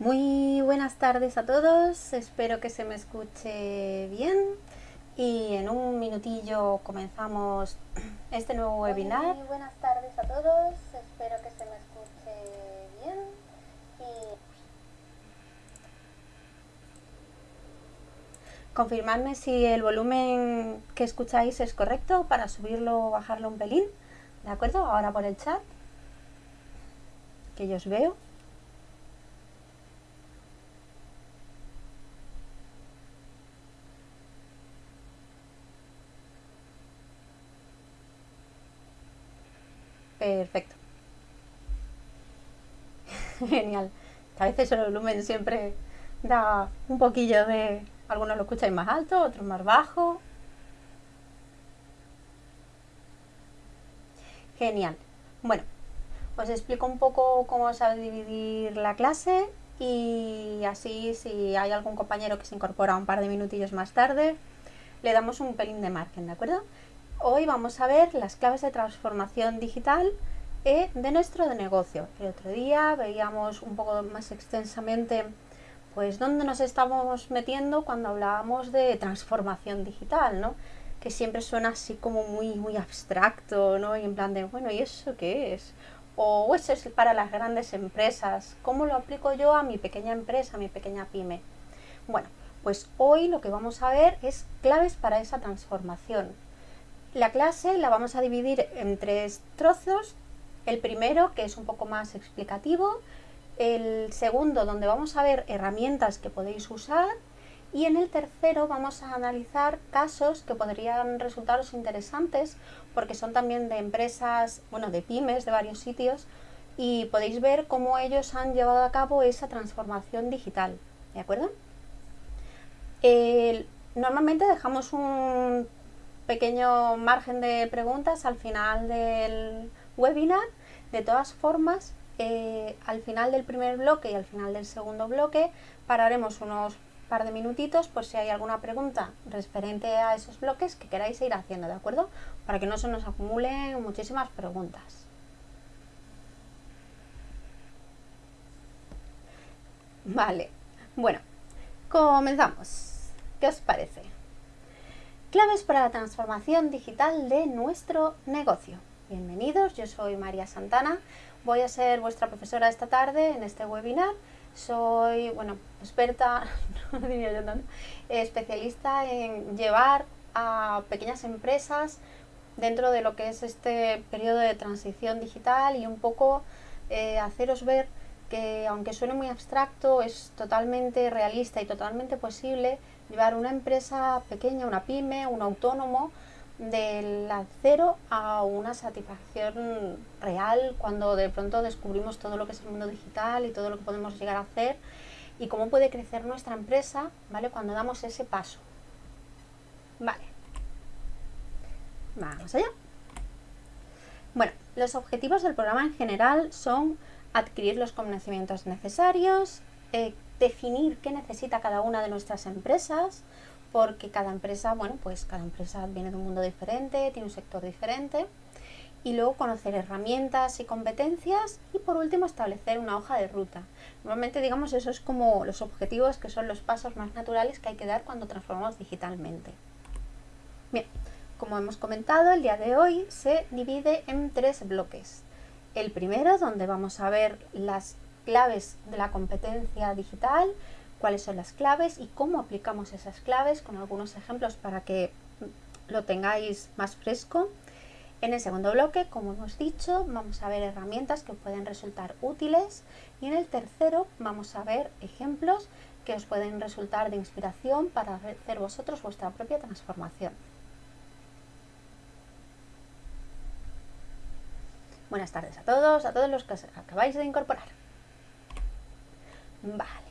Muy buenas tardes a todos, espero que se me escuche bien y en un minutillo comenzamos este nuevo webinar. Muy buenas tardes a todos, espero que se me escuche bien y Confirmadme si el volumen que escucháis es correcto para subirlo o bajarlo un pelín, ¿de acuerdo? Ahora por el chat, que yo os veo. Genial. A veces el volumen siempre da un poquillo de... Algunos lo escucháis más alto, otros más bajo. Genial. Bueno, os explico un poco cómo a dividir la clase y así si hay algún compañero que se incorpora un par de minutillos más tarde, le damos un pelín de margen, ¿de acuerdo? Hoy vamos a ver las claves de transformación digital eh, de nuestro negocio. El otro día veíamos un poco más extensamente pues dónde nos estamos metiendo cuando hablábamos de transformación digital, ¿no? Que siempre suena así como muy, muy abstracto, ¿no? Y en plan de, bueno, ¿y eso qué es? O eso es para las grandes empresas. ¿Cómo lo aplico yo a mi pequeña empresa, a mi pequeña pyme? Bueno, pues hoy lo que vamos a ver es claves para esa transformación. La clase la vamos a dividir en tres trozos. El primero, que es un poco más explicativo, el segundo, donde vamos a ver herramientas que podéis usar, y en el tercero vamos a analizar casos que podrían resultaros interesantes, porque son también de empresas, bueno, de pymes de varios sitios, y podéis ver cómo ellos han llevado a cabo esa transformación digital, ¿de acuerdo? normalmente dejamos un pequeño margen de preguntas al final del webinar. De todas formas, eh, al final del primer bloque y al final del segundo bloque pararemos unos par de minutitos por si hay alguna pregunta referente a esos bloques que queráis ir haciendo, ¿de acuerdo? Para que no se nos acumulen muchísimas preguntas. Vale, bueno, comenzamos. ¿Qué os parece? Claves para la transformación digital de nuestro negocio. Bienvenidos, yo soy María Santana, voy a ser vuestra profesora esta tarde en este webinar. Soy, bueno, experta, no diría yo tanto, especialista en llevar a pequeñas empresas dentro de lo que es este periodo de transición digital y un poco eh, haceros ver que aunque suene muy abstracto, es totalmente realista y totalmente posible llevar una empresa pequeña, una pyme, un autónomo, del cero a una satisfacción real cuando de pronto descubrimos todo lo que es el mundo digital y todo lo que podemos llegar a hacer y cómo puede crecer nuestra empresa, ¿vale? Cuando damos ese paso. Vale. Vamos allá. Bueno, los objetivos del programa en general son adquirir los conocimientos necesarios, eh, definir qué necesita cada una de nuestras empresas, porque cada empresa, bueno, pues cada empresa viene de un mundo diferente, tiene un sector diferente, y luego conocer herramientas y competencias y por último establecer una hoja de ruta. Normalmente digamos eso es como los objetivos que son los pasos más naturales que hay que dar cuando transformamos digitalmente. Bien, como hemos comentado, el día de hoy se divide en tres bloques. El primero, donde vamos a ver las claves de la competencia digital, cuáles son las claves y cómo aplicamos esas claves con algunos ejemplos para que lo tengáis más fresco. En el segundo bloque, como hemos dicho, vamos a ver herramientas que pueden resultar útiles y en el tercero vamos a ver ejemplos que os pueden resultar de inspiración para hacer vosotros vuestra propia transformación. Buenas tardes a todos, a todos los que acabáis de incorporar. Vale.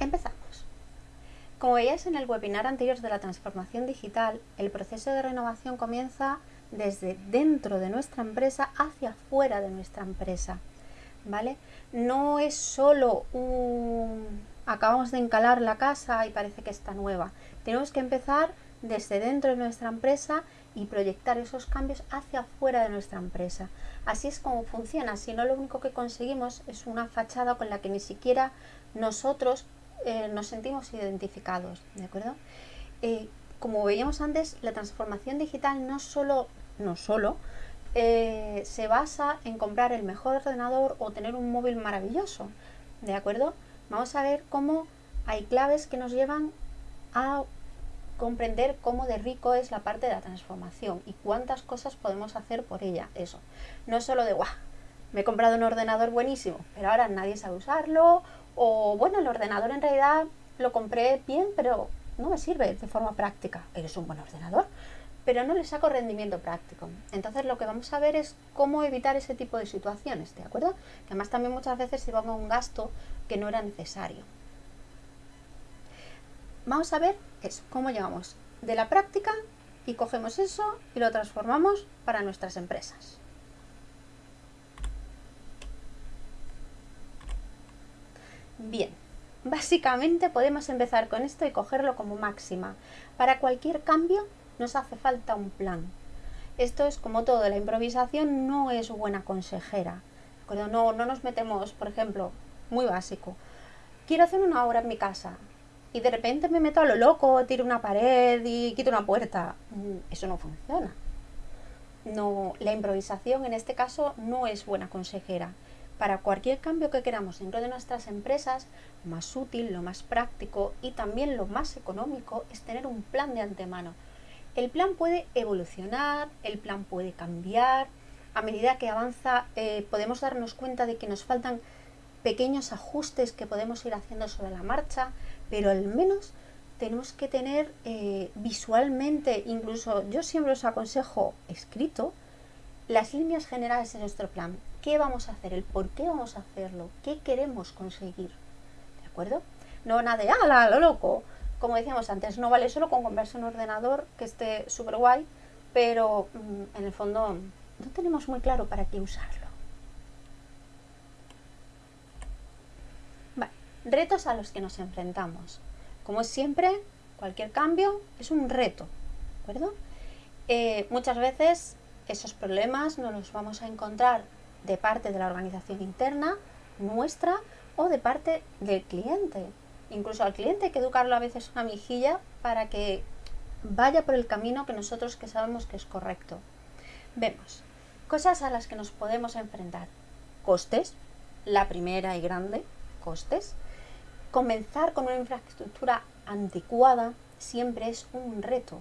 Empezamos. Como veíais en el webinar anterior de la transformación digital, el proceso de renovación comienza desde dentro de nuestra empresa hacia fuera de nuestra empresa. ¿Vale? No es solo un... acabamos de encalar la casa y parece que está nueva. Tenemos que empezar desde dentro de nuestra empresa y proyectar esos cambios hacia afuera de nuestra empresa. Así es como funciona, si no lo único que conseguimos es una fachada con la que ni siquiera nosotros eh, nos sentimos identificados, ¿de acuerdo? Eh, como veíamos antes, la transformación digital no solo, no solo eh, se basa en comprar el mejor ordenador o tener un móvil maravilloso, ¿de acuerdo? Vamos a ver cómo hay claves que nos llevan a comprender cómo de rico es la parte de la transformación y cuántas cosas podemos hacer por ella. Eso, no solo de, guau, me he comprado un ordenador buenísimo, pero ahora nadie sabe usarlo, o bueno, el ordenador en realidad lo compré bien, pero no me sirve de forma práctica. Eres un buen ordenador, pero no le saco rendimiento práctico. Entonces lo que vamos a ver es cómo evitar ese tipo de situaciones, ¿de acuerdo? Que además también muchas veces se va a un gasto que no era necesario. Vamos a ver eso, cómo llegamos de la práctica y cogemos eso y lo transformamos para nuestras empresas. Bien, básicamente podemos empezar con esto y cogerlo como máxima. Para cualquier cambio nos hace falta un plan. Esto es como todo, la improvisación no es buena consejera. No, no nos metemos, por ejemplo, muy básico. Quiero hacer una obra en mi casa y de repente me meto a lo loco, tiro una pared y quito una puerta. Mm, eso no funciona. No, la improvisación en este caso no es buena consejera. Para cualquier cambio que queramos dentro de nuestras empresas, lo más útil, lo más práctico y también lo más económico es tener un plan de antemano el plan puede evolucionar, el plan puede cambiar, a medida que avanza eh, podemos darnos cuenta de que nos faltan pequeños ajustes que podemos ir haciendo sobre la marcha, pero al menos tenemos que tener eh, visualmente, incluso yo siempre os aconsejo escrito, las líneas generales de nuestro plan. ¿Qué vamos a hacer? ¿El por qué vamos a hacerlo? ¿Qué queremos conseguir? ¿De acuerdo? No nada de, ¡ala, lo loco! como decíamos antes, no vale solo con comprarse un ordenador que esté súper guay, pero mm, en el fondo no tenemos muy claro para qué usarlo. Retos a los que nos enfrentamos. Como siempre, cualquier cambio es un reto, ¿de acuerdo? Eh, muchas veces esos problemas no los vamos a encontrar de parte de la organización interna, nuestra, o de parte del cliente incluso al cliente hay que educarlo a veces una mejilla para que vaya por el camino que nosotros que sabemos que es correcto. Vemos cosas a las que nos podemos enfrentar. Costes, la primera y grande, costes. Comenzar con una infraestructura anticuada siempre es un reto,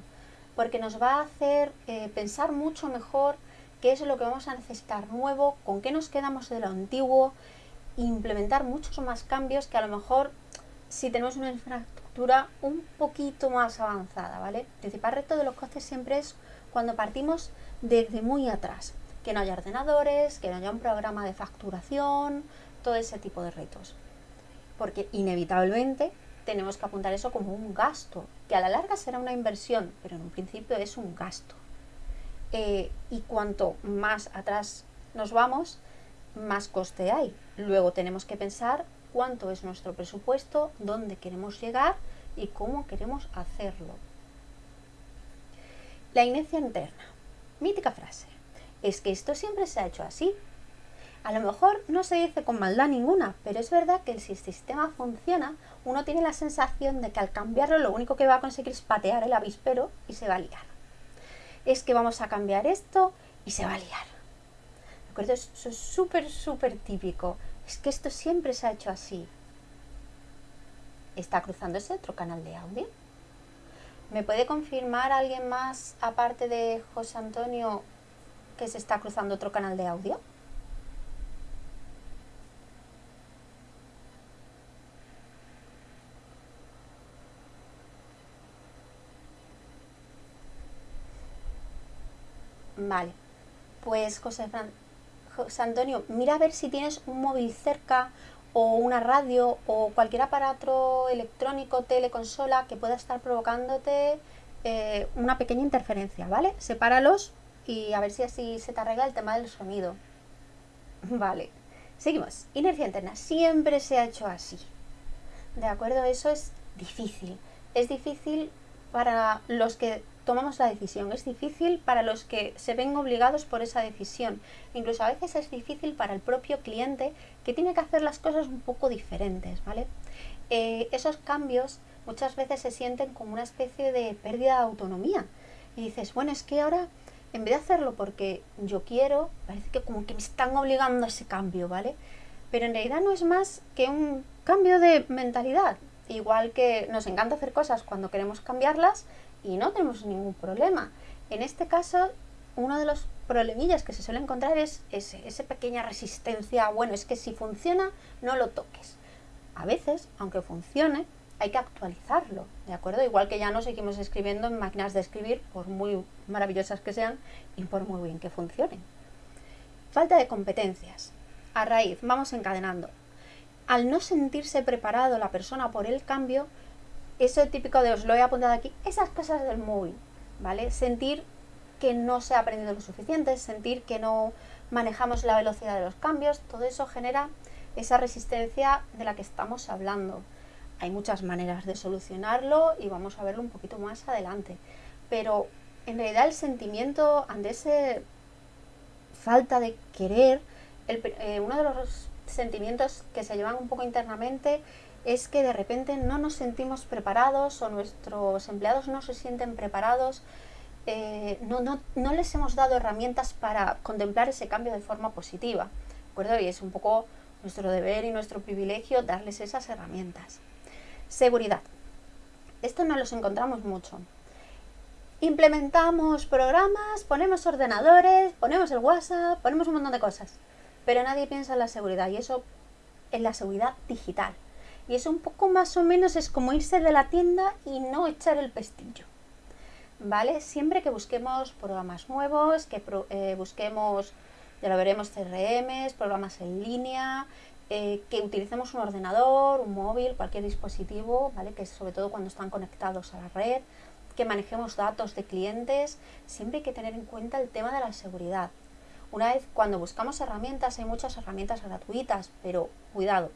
porque nos va a hacer eh, pensar mucho mejor qué es lo que vamos a necesitar nuevo, con qué nos quedamos de lo antiguo, implementar muchos más cambios que a lo mejor si tenemos una infraestructura un poquito más avanzada, ¿vale? El principal reto de los costes siempre es cuando partimos desde muy atrás, que no haya ordenadores, que no haya un programa de facturación, todo ese tipo de retos. Porque inevitablemente tenemos que apuntar eso como un gasto, que a la larga será una inversión, pero en un principio es un gasto. Eh, y cuanto más atrás nos vamos, más coste hay. Luego tenemos que pensar cuánto es nuestro presupuesto, dónde queremos llegar y cómo queremos hacerlo. La inercia interna. Mítica frase. Es que esto siempre se ha hecho así. A lo mejor no se dice con maldad ninguna, pero es verdad que si el sistema funciona, uno tiene la sensación de que al cambiarlo lo único que va a conseguir es patear el avispero y se va a liar. Es que vamos a cambiar esto y se va a liar. ¿De acuerdo? Eso es súper, súper típico. Es que esto siempre se ha hecho así. ¿Está cruzándose otro canal de audio? ¿Me puede confirmar alguien más, aparte de José Antonio, que se está cruzando otro canal de audio? Vale, pues José Fran José Antonio, mira a ver si tienes un móvil cerca o una radio o cualquier aparato electrónico, teleconsola que pueda estar provocándote eh, una pequeña interferencia, ¿vale? Sepáralos y a ver si así se te arregla el tema del sonido. Vale, seguimos. Inercia interna. Siempre se ha hecho así. ¿De acuerdo? Eso es difícil. Es difícil para los que tomamos la decisión, es difícil para los que se ven obligados por esa decisión. Incluso a veces es difícil para el propio cliente que tiene que hacer las cosas un poco diferentes, ¿vale? Eh, esos cambios muchas veces se sienten como una especie de pérdida de autonomía. Y dices, bueno, es que ahora, en vez de hacerlo porque yo quiero, parece que como que me están obligando a ese cambio, ¿vale? Pero en realidad no es más que un cambio de mentalidad. Igual que nos encanta hacer cosas cuando queremos cambiarlas y no tenemos ningún problema. En este caso, uno de los problemillas que se suele encontrar es esa pequeña resistencia. Bueno, es que si funciona, no lo toques. A veces, aunque funcione, hay que actualizarlo, ¿de acuerdo? Igual que ya no seguimos escribiendo en máquinas de escribir, por muy maravillosas que sean y por muy bien que funcionen. Falta de competencias. A raíz, vamos encadenando. Al no sentirse preparado la persona por el cambio, eso típico de os lo he apuntado aquí, esas cosas del móvil, ¿vale? Sentir que no se ha aprendido lo suficiente, sentir que no manejamos la velocidad de los cambios, todo eso genera esa resistencia de la que estamos hablando. Hay muchas maneras de solucionarlo y vamos a verlo un poquito más adelante. Pero en realidad el sentimiento ante esa falta de querer, eh, uno de los sentimientos que se llevan un poco internamente es que de repente no nos sentimos preparados o nuestros empleados no se sienten preparados, eh, no, no, no, les hemos dado herramientas para contemplar ese cambio de forma positiva. ¿de acuerdo? Y es un poco nuestro deber y nuestro privilegio darles esas herramientas. Seguridad. Esto no los encontramos mucho. Implementamos programas, ponemos ordenadores, ponemos el WhatsApp, ponemos un montón de cosas. Pero nadie piensa en la seguridad y eso en la seguridad digital. Y eso un poco más o menos es como irse de la tienda y no echar el pestillo. ¿Vale? Siempre que busquemos programas nuevos, que eh, busquemos, ya lo veremos, CRMs, programas en línea, eh, que utilicemos un ordenador, un móvil, cualquier dispositivo, ¿vale? que sobre todo cuando están conectados a la red, que manejemos datos de clientes, siempre hay que tener en cuenta el tema de la seguridad. Una vez cuando buscamos herramientas, hay muchas herramientas gratuitas, pero cuidado,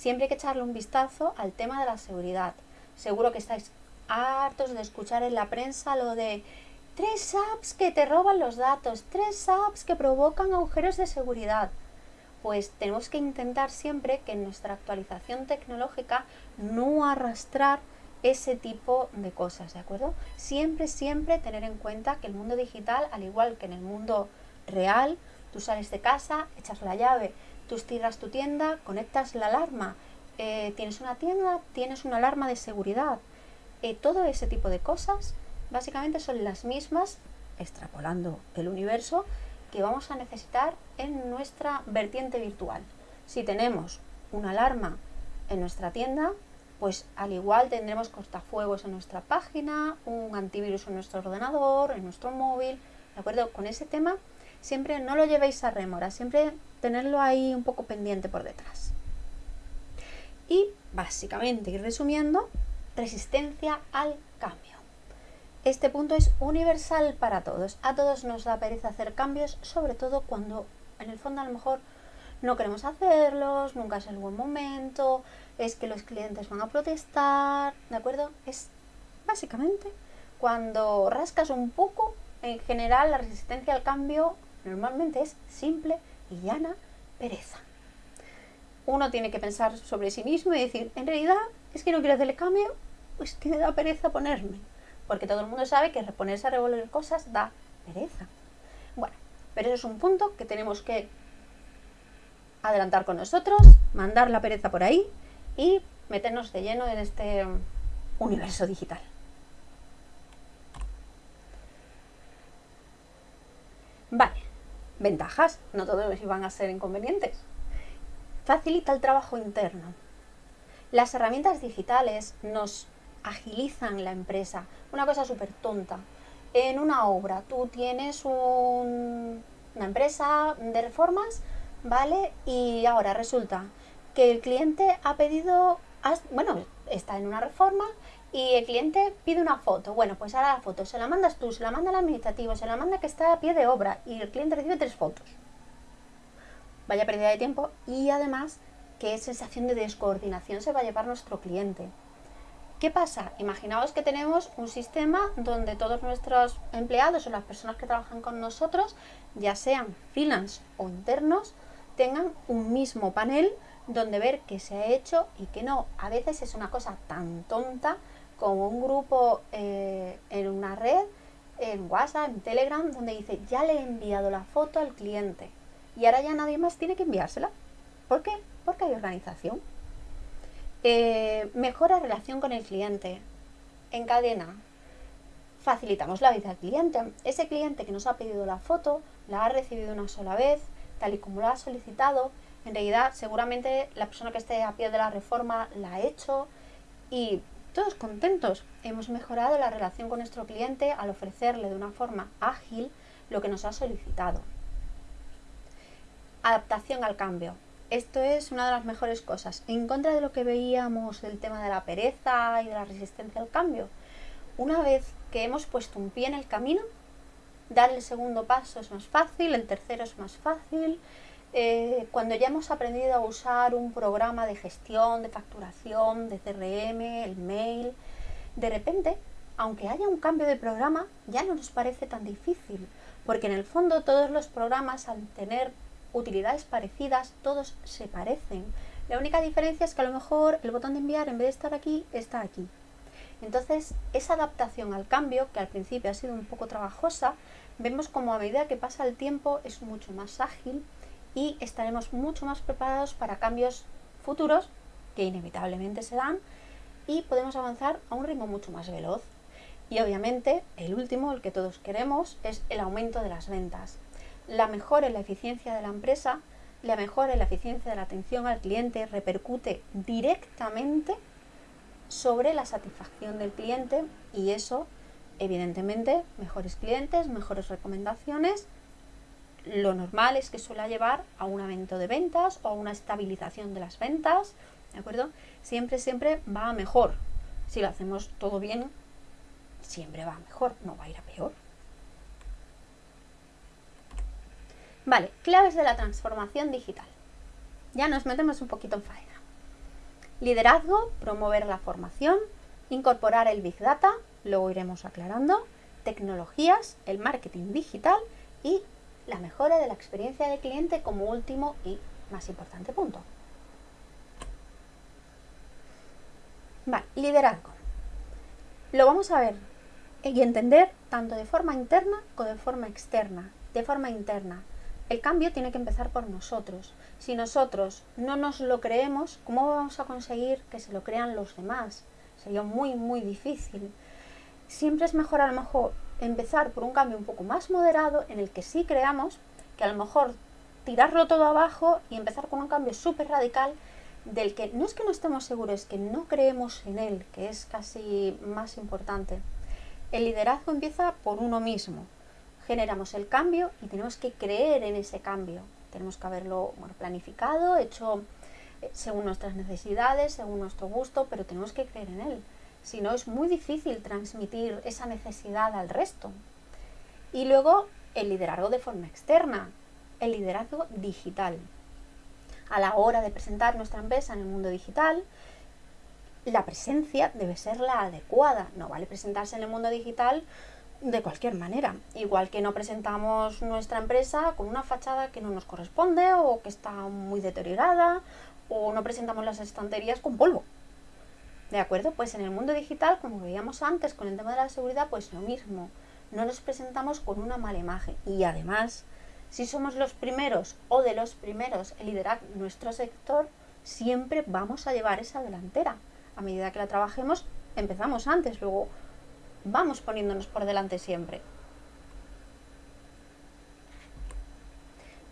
siempre hay que echarle un vistazo al tema de la seguridad. Seguro que estáis hartos de escuchar en la prensa lo de tres apps que te roban los datos, tres apps que provocan agujeros de seguridad pues tenemos que intentar siempre que en nuestra actualización tecnológica no arrastrar ese tipo de cosas, ¿de acuerdo? Siempre, siempre tener en cuenta que el mundo digital, al igual que en el mundo real, tú sales de casa, echas la llave, tú cierras tu tienda, conectas la alarma, eh, tienes una tienda, tienes una alarma de seguridad. Eh, todo ese tipo de cosas básicamente son las mismas, extrapolando el universo, que vamos a necesitar en nuestra vertiente virtual. Si tenemos una alarma en nuestra tienda, pues al igual tendremos cortafuegos en nuestra página, un antivirus en nuestro ordenador, en nuestro móvil, ¿de acuerdo? Con ese tema siempre no lo llevéis a remora, siempre tenerlo ahí un poco pendiente por detrás. Y básicamente, y resumiendo, resistencia al cambio. Este punto es universal para todos. A todos nos da pereza hacer cambios, sobre todo cuando en el fondo a lo mejor no queremos hacerlos, nunca es el buen momento, es que los clientes van a protestar, ¿de acuerdo? Es básicamente cuando rascas un poco, en general la resistencia al cambio normalmente es simple y llana pereza. Uno tiene que pensar sobre sí mismo y decir, en realidad es que no quiero hacer el cambio, pues que me da pereza ponerme porque todo el mundo sabe que reponerse a revolver cosas da pereza. Bueno, pero eso es un punto que tenemos que adelantar con nosotros, mandar la pereza por ahí y meternos de lleno en este universo digital. Vale, ventajas, no todos van a ser inconvenientes. Facilita el trabajo interno. Las herramientas digitales nos agilizan la empresa. Una cosa súper tonta. En una obra, tú tienes una empresa de reformas, ¿vale? Y ahora resulta que el cliente ha pedido, bueno, está en una reforma y el cliente pide una foto. Bueno, pues ahora la foto se la mandas tú, se la manda el administrativo, se la manda que está a pie de obra y el cliente recibe tres fotos. Vaya pérdida de tiempo y además qué sensación de descoordinación se va a llevar nuestro cliente ¿Qué pasa? Imaginaos que tenemos un sistema donde todos nuestros empleados o las personas que trabajan con nosotros, ya sean freelance o internos, tengan un mismo panel donde ver qué se ha hecho y qué no. A veces es una cosa tan tonta como un grupo eh, en una red, en WhatsApp, en Telegram, donde dice, ya le he enviado la foto al cliente y ahora ya nadie más tiene que enviársela. ¿Por qué? Porque hay organización. Eh, mejora relación con el cliente. En cadena. Facilitamos la vida al cliente. Ese cliente que nos ha pedido la foto, la ha recibido una sola vez, tal y como lo ha solicitado. En realidad, seguramente la persona que esté a pie de la reforma la ha hecho y todos contentos. Hemos mejorado la relación con nuestro cliente al ofrecerle de una forma ágil lo que nos ha solicitado. Adaptación al cambio. Esto es una de las mejores cosas. En contra de lo que veíamos del tema de la pereza y de la resistencia al cambio. Una vez que hemos puesto un pie en el camino, dar el segundo paso es más fácil, el tercero es más fácil. Eh, cuando ya hemos aprendido a usar un programa de gestión, de facturación, de CRM, el mail, de repente, aunque haya un cambio de programa, ya no nos parece tan difícil, porque en el fondo todos los programas al tener utilidades parecidas, todos se parecen. La única diferencia es que a lo mejor el botón de enviar en vez de estar aquí, está aquí. Entonces, esa adaptación al cambio, que al principio ha sido un poco trabajosa, vemos como a medida que pasa el tiempo es mucho más ágil y estaremos mucho más preparados para cambios futuros que inevitablemente se dan y podemos avanzar a un ritmo mucho más veloz. Y obviamente, el último, el que todos queremos, es el aumento de las ventas la mejora en la eficiencia de la empresa, la mejora en la eficiencia de la atención al cliente repercute directamente sobre la satisfacción del cliente y eso, evidentemente, mejores clientes, mejores recomendaciones. Lo normal es que suele llevar a un aumento de ventas o a una estabilización de las ventas, ¿de acuerdo? Siempre, siempre va mejor. Si lo hacemos todo bien, siempre va mejor, no va a ir a peor. Vale, claves de la transformación digital. Ya nos metemos un poquito en faena. Liderazgo, promover la formación, incorporar el Big Data, luego iremos aclarando, tecnologías, el marketing digital y la mejora de la experiencia del cliente como último y más importante punto. Vale, liderazgo. Lo vamos a ver y entender tanto de forma interna como de forma externa. De forma interna, el cambio tiene que empezar por nosotros. Si nosotros no nos lo creemos, ¿cómo vamos a conseguir que se lo crean los demás? Sería muy, muy difícil. Siempre es mejor a lo mejor empezar por un cambio un poco más moderado en el que sí creamos, que a lo mejor tirarlo todo abajo y empezar con un cambio súper radical del que no es que no estemos seguros, es que no creemos en él, que es casi más importante. El liderazgo empieza por uno mismo, generamos el cambio y tenemos que creer en ese cambio. Tenemos que haberlo planificado, hecho eh, según nuestras necesidades, según nuestro gusto, pero tenemos que creer en él. Si no, es muy difícil transmitir esa necesidad al resto. Y luego el liderazgo de forma externa, el liderazgo digital. A la hora de presentar nuestra empresa en el mundo digital, la presencia debe ser la adecuada. No vale presentarse en el mundo digital de cualquier manera. Igual que no presentamos nuestra empresa con una fachada que no nos corresponde o que está muy deteriorada o no presentamos las estanterías con polvo. ¿De acuerdo? Pues en el mundo digital, como veíamos antes con el tema de la seguridad, pues lo mismo. No nos presentamos con una mala imagen. Y además, si somos los primeros o de los primeros en liderar nuestro sector, siempre vamos a llevar esa delantera. A medida que la trabajemos, empezamos antes, luego vamos poniéndonos por delante siempre.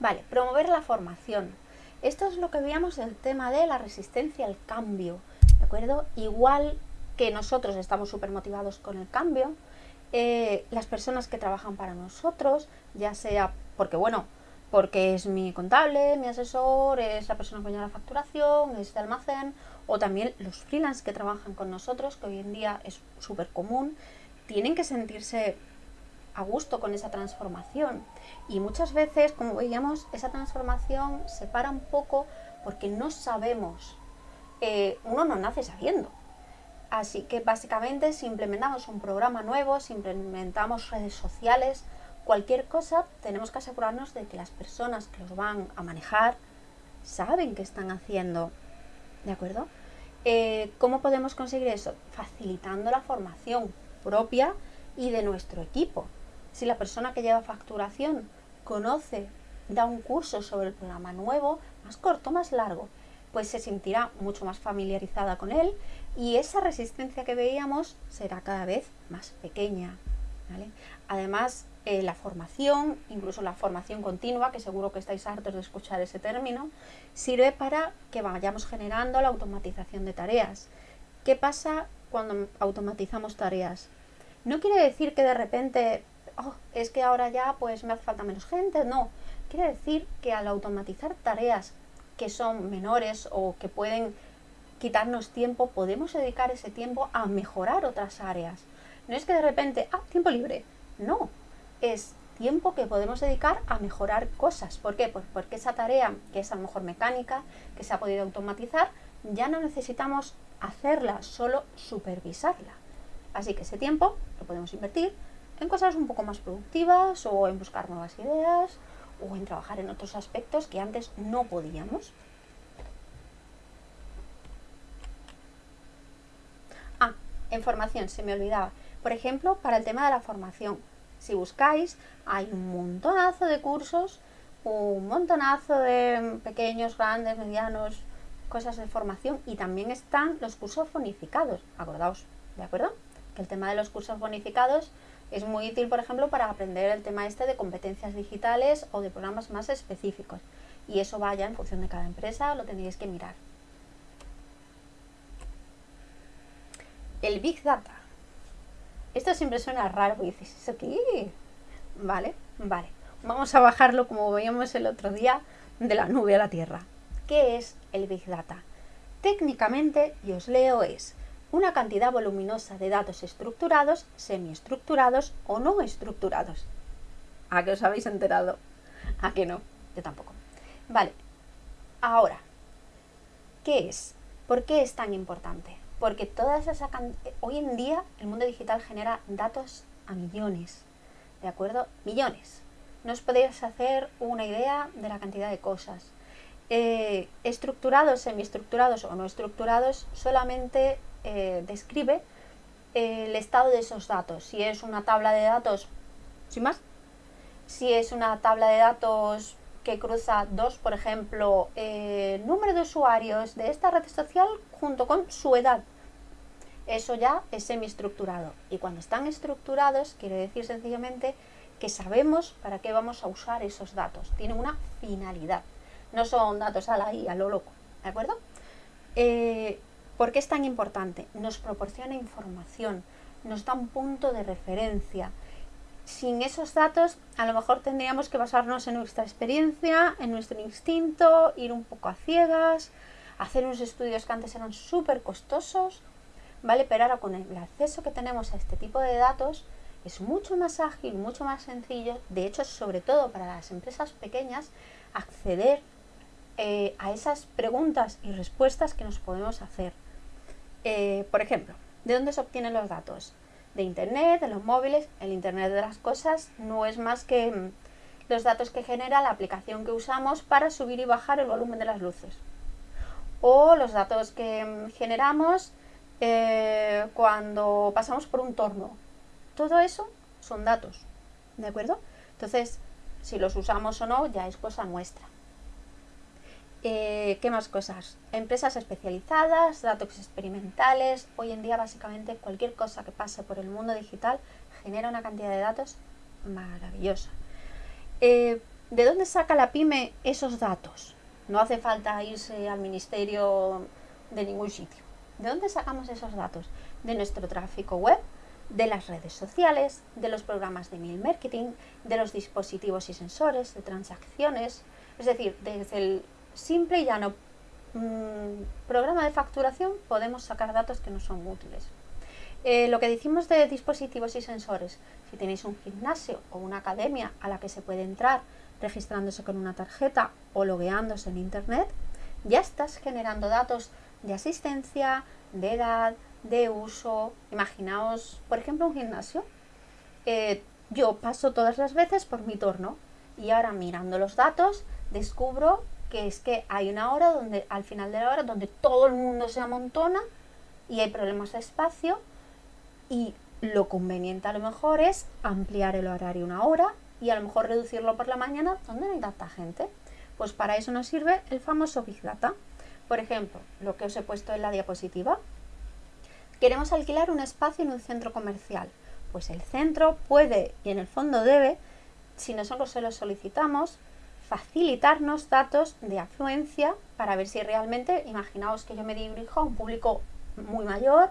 Vale, promover la formación. Esto es lo que veíamos el tema de la resistencia al cambio, ¿de acuerdo? Igual que nosotros estamos súper motivados con el cambio, eh, las personas que trabajan para nosotros, ya sea porque, bueno, porque es mi contable, mi asesor, es la persona que lleva la facturación, es de almacén, o también los freelance que trabajan con nosotros, que hoy en día es súper común, tienen que sentirse a gusto con esa transformación. Y muchas veces, como veíamos, esa transformación se para un poco porque no sabemos. Uno no nace sabiendo. Así que básicamente si implementamos un programa nuevo, si implementamos redes sociales, cualquier cosa, tenemos que asegurarnos de que las personas que los van a manejar saben qué están haciendo. ¿De acuerdo? Eh, ¿Cómo podemos conseguir eso? Facilitando la formación propia y de nuestro equipo. Si la persona que lleva facturación conoce, da un curso sobre el programa nuevo, más corto, más largo, pues se sentirá mucho más familiarizada con él y esa resistencia que veíamos será cada vez más pequeña. Además, eh, la formación, incluso la formación continua, que seguro que estáis hartos de escuchar ese término, sirve para que vayamos generando la automatización de tareas. ¿Qué pasa cuando automatizamos tareas? No quiere decir que de repente, oh, es que ahora ya pues me hace falta menos gente, no. Quiere decir que al automatizar tareas que son menores o que pueden quitarnos tiempo, podemos dedicar ese tiempo a mejorar otras áreas. No es que de repente, ah, tiempo libre. No, es tiempo que podemos dedicar a mejorar cosas. ¿Por qué? Pues porque esa tarea, que es a lo mejor mecánica, que se ha podido automatizar, ya no necesitamos hacerla, solo supervisarla. Así que ese tiempo lo podemos invertir en cosas un poco más productivas o en buscar nuevas ideas o en trabajar en otros aspectos que antes no podíamos. Ah, en formación, se me olvidaba. Por ejemplo, para el tema de la formación, si buscáis, hay un montonazo de cursos, un montonazo de pequeños, grandes, medianos, cosas de formación y también están los cursos bonificados, acordaos, ¿de acuerdo? Que el tema de los cursos bonificados es muy útil, por ejemplo, para aprender el tema este de competencias digitales o de programas más específicos. Y eso vaya en función de cada empresa, lo tenéis que mirar. El Big Data. Esto siempre suena raro y dices, ¿eso qué? Vale, vale. Vamos a bajarlo como veíamos el otro día de la nube a la tierra. ¿Qué es el Big Data? Técnicamente, y os leo, es una cantidad voluminosa de datos estructurados, semiestructurados o no estructurados. ¿A qué os habéis enterado? ¿A qué no? Yo tampoco. Vale, ahora, ¿qué es? ¿Por qué es tan importante? Porque todas esa hoy en día el mundo digital genera datos a millones, ¿de acuerdo? Millones. No os podéis hacer una idea de la cantidad de cosas. Eh, estructurados, semiestructurados o no estructurados, solamente eh, describe el estado de esos datos. Si es una tabla de datos, sin más, si es una tabla de datos que cruza dos, por ejemplo, eh, número de usuarios de esta red social junto con su edad. Eso ya es semiestructurado. Y cuando están estructurados, quiere decir sencillamente que sabemos para qué vamos a usar esos datos. Tienen una finalidad. No son datos a la I, a lo loco. ¿De acuerdo? Eh, ¿Por qué es tan importante? Nos proporciona información, nos da un punto de referencia. Sin esos datos, a lo mejor tendríamos que basarnos en nuestra experiencia, en nuestro instinto, ir un poco a ciegas, hacer unos estudios que antes eran súper costosos, ¿vale? Pero ahora con el acceso que tenemos a este tipo de datos, es mucho más ágil, mucho más sencillo, de hecho, sobre todo para las empresas pequeñas, acceder eh, a esas preguntas y respuestas que nos podemos hacer. Eh, por ejemplo, ¿de dónde se obtienen los datos? De Internet, de los móviles. El Internet de las cosas no es más que mm, los datos que genera la aplicación que usamos para subir y bajar el volumen de las luces. O los datos que mm, generamos eh, cuando pasamos por un torno. Todo eso son datos, ¿de acuerdo? Entonces, si los usamos o no ya es cosa nuestra. Eh, ¿Qué más cosas? Empresas especializadas, datos experimentales. Hoy en día básicamente cualquier cosa que pase por el mundo digital genera una cantidad de datos maravillosa. Eh, ¿De dónde saca la pyme esos datos? No hace falta irse al ministerio de ningún sitio. ¿De dónde sacamos esos datos? De nuestro tráfico web, de las redes sociales, de los programas de email marketing, de los dispositivos y sensores, de transacciones. Es decir, desde el simple y llano mm, programa de facturación podemos sacar datos que no son útiles. Eh, lo que decimos de dispositivos y sensores, si tenéis un gimnasio o una academia a la que se puede entrar registrándose con una tarjeta o logueándose en internet, ya estás generando datos de asistencia, de edad, de uso. Imaginaos, por ejemplo, un gimnasio. Eh, yo paso todas las veces por mi torno y ahora mirando los datos descubro que es que hay una hora donde al final de la hora donde todo el mundo se amontona y hay problemas de espacio y lo conveniente a lo mejor es ampliar el horario una hora y a lo mejor reducirlo por la mañana donde no hay tanta gente. Pues para eso nos sirve el famoso Big Data. Por ejemplo, lo que os he puesto en la diapositiva. Queremos alquilar un espacio en un centro comercial. Pues el centro puede y en el fondo debe, si nosotros se lo solicitamos, facilitarnos datos de afluencia para ver si realmente, imaginaos que yo me dirijo a un público muy mayor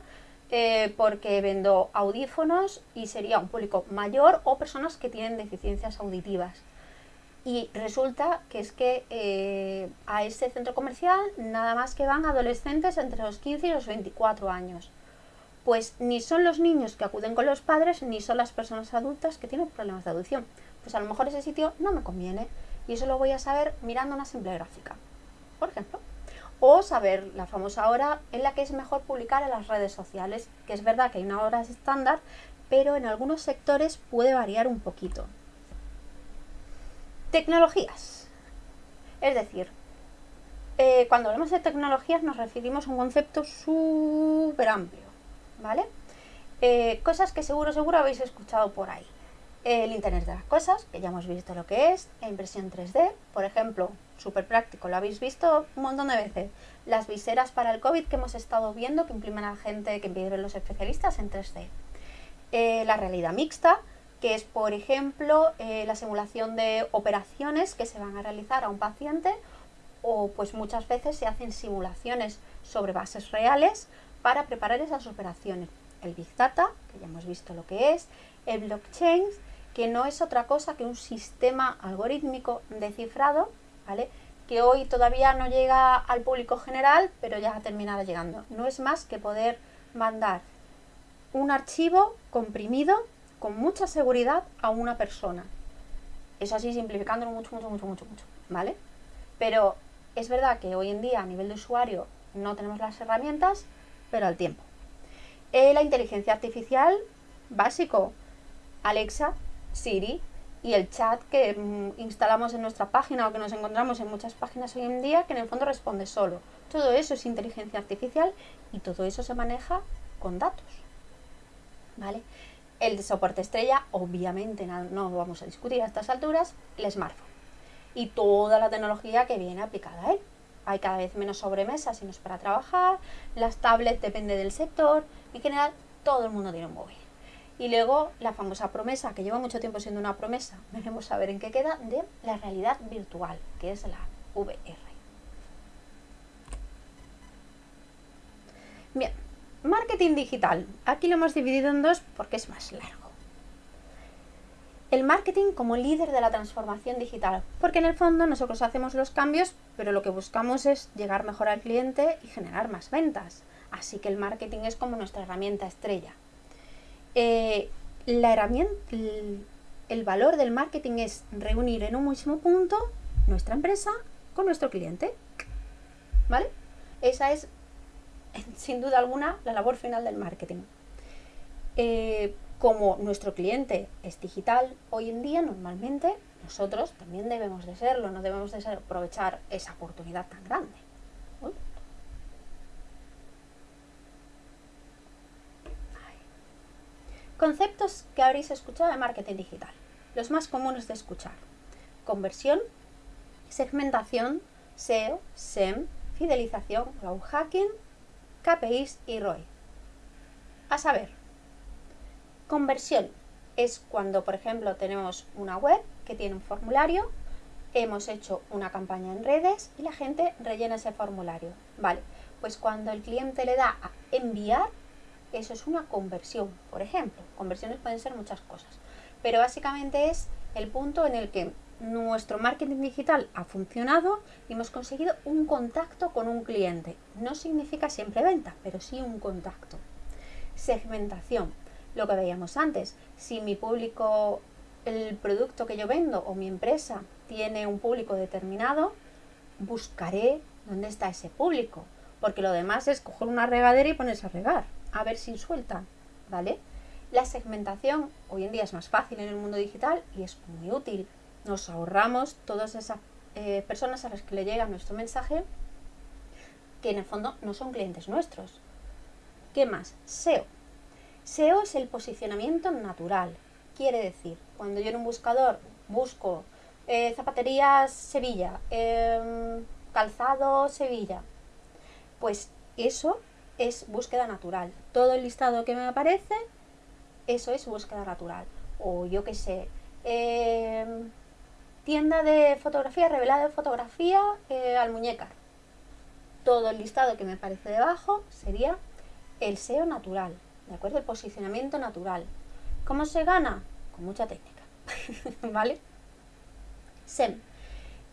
eh, porque vendo audífonos y sería un público mayor o personas que tienen deficiencias auditivas. Y resulta que es que eh, a ese centro comercial nada más que van adolescentes entre los 15 y los 24 años. Pues ni son los niños que acuden con los padres, ni son las personas adultas que tienen problemas de audición. Pues a lo mejor ese sitio no me conviene. Y eso lo voy a saber mirando una simple gráfica, por ejemplo. O saber la famosa hora en la que es mejor publicar en las redes sociales, que es verdad que hay una hora estándar, pero en algunos sectores puede variar un poquito. Tecnologías. Es decir, eh, cuando hablamos de tecnologías nos referimos a un concepto súper amplio, ¿vale? Eh, cosas que seguro, seguro habéis escuchado por ahí el Internet de las Cosas, que ya hemos visto lo que es, la impresión 3D, por ejemplo, súper práctico, lo habéis visto un montón de veces, las viseras para el COVID que hemos estado viendo, que imprimen a gente, que impiden los especialistas en 3D. Eh, la realidad mixta, que es, por ejemplo, eh, la simulación de operaciones que se van a realizar a un paciente, o pues muchas veces se hacen simulaciones sobre bases reales para preparar esas operaciones. El Big Data, que ya hemos visto lo que es, el blockchain, que no es otra cosa que un sistema algorítmico de cifrado, ¿vale? que hoy todavía no llega al público general, pero ya ha terminado llegando. No es más que poder mandar un archivo comprimido con mucha seguridad a una persona. Eso así simplificándolo mucho, mucho, mucho, mucho, mucho, ¿vale? Pero es verdad que hoy en día a nivel de usuario no tenemos las herramientas, pero al tiempo. Eh, la inteligencia artificial, básico, Alexa, Siri y el chat que mm, instalamos en nuestra página o que nos encontramos en muchas páginas hoy en día que en el fondo responde solo. Todo eso es inteligencia artificial y todo eso se maneja con datos. ¿Vale? El soporte estrella, obviamente no, vamos a discutir a estas alturas, el smartphone. Y toda la tecnología que viene aplicada a él. Hay cada vez menos sobremesas y no es para trabajar, las tablets depende del sector, en general todo el mundo tiene un móvil. Y luego la famosa promesa, que lleva mucho tiempo siendo una promesa, veremos a ver en qué queda, de la realidad virtual, que es la VR. Bien, marketing digital. Aquí lo hemos dividido en dos porque es más largo. El marketing como líder de la transformación digital, porque en el fondo nosotros hacemos los cambios, pero lo que buscamos es llegar mejor al cliente y generar más ventas. Así que el marketing es como nuestra herramienta estrella. Eh, la herramienta, el, valor del marketing es reunir en un mismo punto nuestra empresa con nuestro cliente. ¿Vale? Esa es, sin duda alguna, la labor final del marketing. Eh, como nuestro cliente es digital hoy en día, normalmente nosotros también debemos de serlo, no debemos de aprovechar esa oportunidad tan grande. Conceptos que habréis escuchado de marketing digital. Los más comunes de escuchar. Conversión, segmentación, SEO, SEM, fidelización, growth hacking, KPIs y ROI. A saber, conversión es cuando, por ejemplo, tenemos una web que tiene un formulario, hemos hecho una campaña en redes y la gente rellena ese formulario. Vale, pues cuando el cliente le da a enviar, eso es una conversión, por ejemplo. Conversiones pueden ser muchas cosas. Pero básicamente es el punto en el que nuestro marketing digital ha funcionado y hemos conseguido un contacto con un cliente. No significa siempre venta, pero sí un contacto. Segmentación, lo que veíamos antes. Si mi público, el producto que yo vendo o mi empresa tiene un público determinado, buscaré dónde está ese público. Porque lo demás es coger una regadera y ponerse a regar a ver si suelta, ¿vale? La segmentación hoy en día es más fácil en el mundo digital y es muy útil. Nos ahorramos todas esas eh, personas a las que le llega nuestro mensaje que en el fondo no son clientes nuestros. ¿Qué más? SEO. SEO es el posicionamiento natural. Quiere decir, cuando yo en un buscador busco eh, zapaterías Sevilla, em, calzado Sevilla, pues eso es búsqueda natural. Todo el listado que me aparece, eso es búsqueda natural. O yo qué sé, em, tienda de fotografía, revelada de fotografía eh, al muñecar. Todo el listado que me aparece debajo sería el SEO natural, ¿de acuerdo? El posicionamiento natural. ¿Cómo se gana? Con mucha técnica, ¿vale? SEM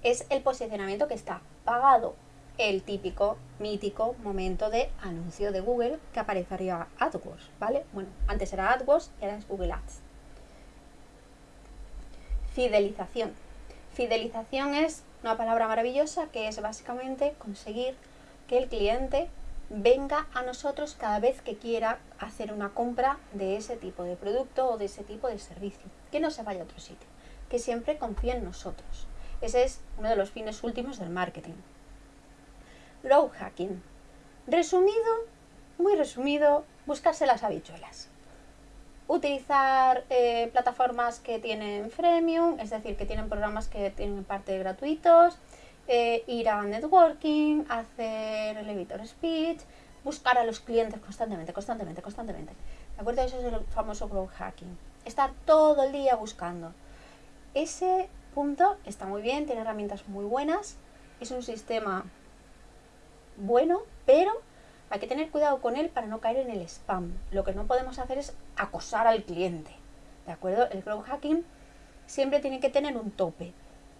es el posicionamiento que está pagado el típico, mítico momento de anuncio de Google que aparecería AdWords, ¿vale? Bueno, antes era AdWords y ahora es Google Ads. Fidelización. Fidelización es una palabra maravillosa que es básicamente conseguir que el cliente venga a nosotros cada vez que quiera hacer una compra de ese tipo de producto o de ese tipo de servicio, que no se vaya a otro sitio, que siempre confíe en nosotros. Ese es uno de los fines últimos del marketing. Growth hacking. Resumido, muy resumido, buscarse las habichuelas. Utilizar eh, plataformas que tienen freemium, es decir, que tienen programas que tienen parte gratuitos, eh, ir a networking, hacer elevator speech, buscar a los clientes constantemente, constantemente, constantemente. ¿De acuerdo? Eso es el famoso growth hacking. Estar todo el día buscando. Ese punto está muy bien, tiene herramientas muy buenas, es un sistema bueno, pero hay que tener cuidado con él para no caer en el spam. Lo que no podemos hacer es acosar al cliente. ¿De acuerdo? El growth hacking siempre tiene que tener un tope.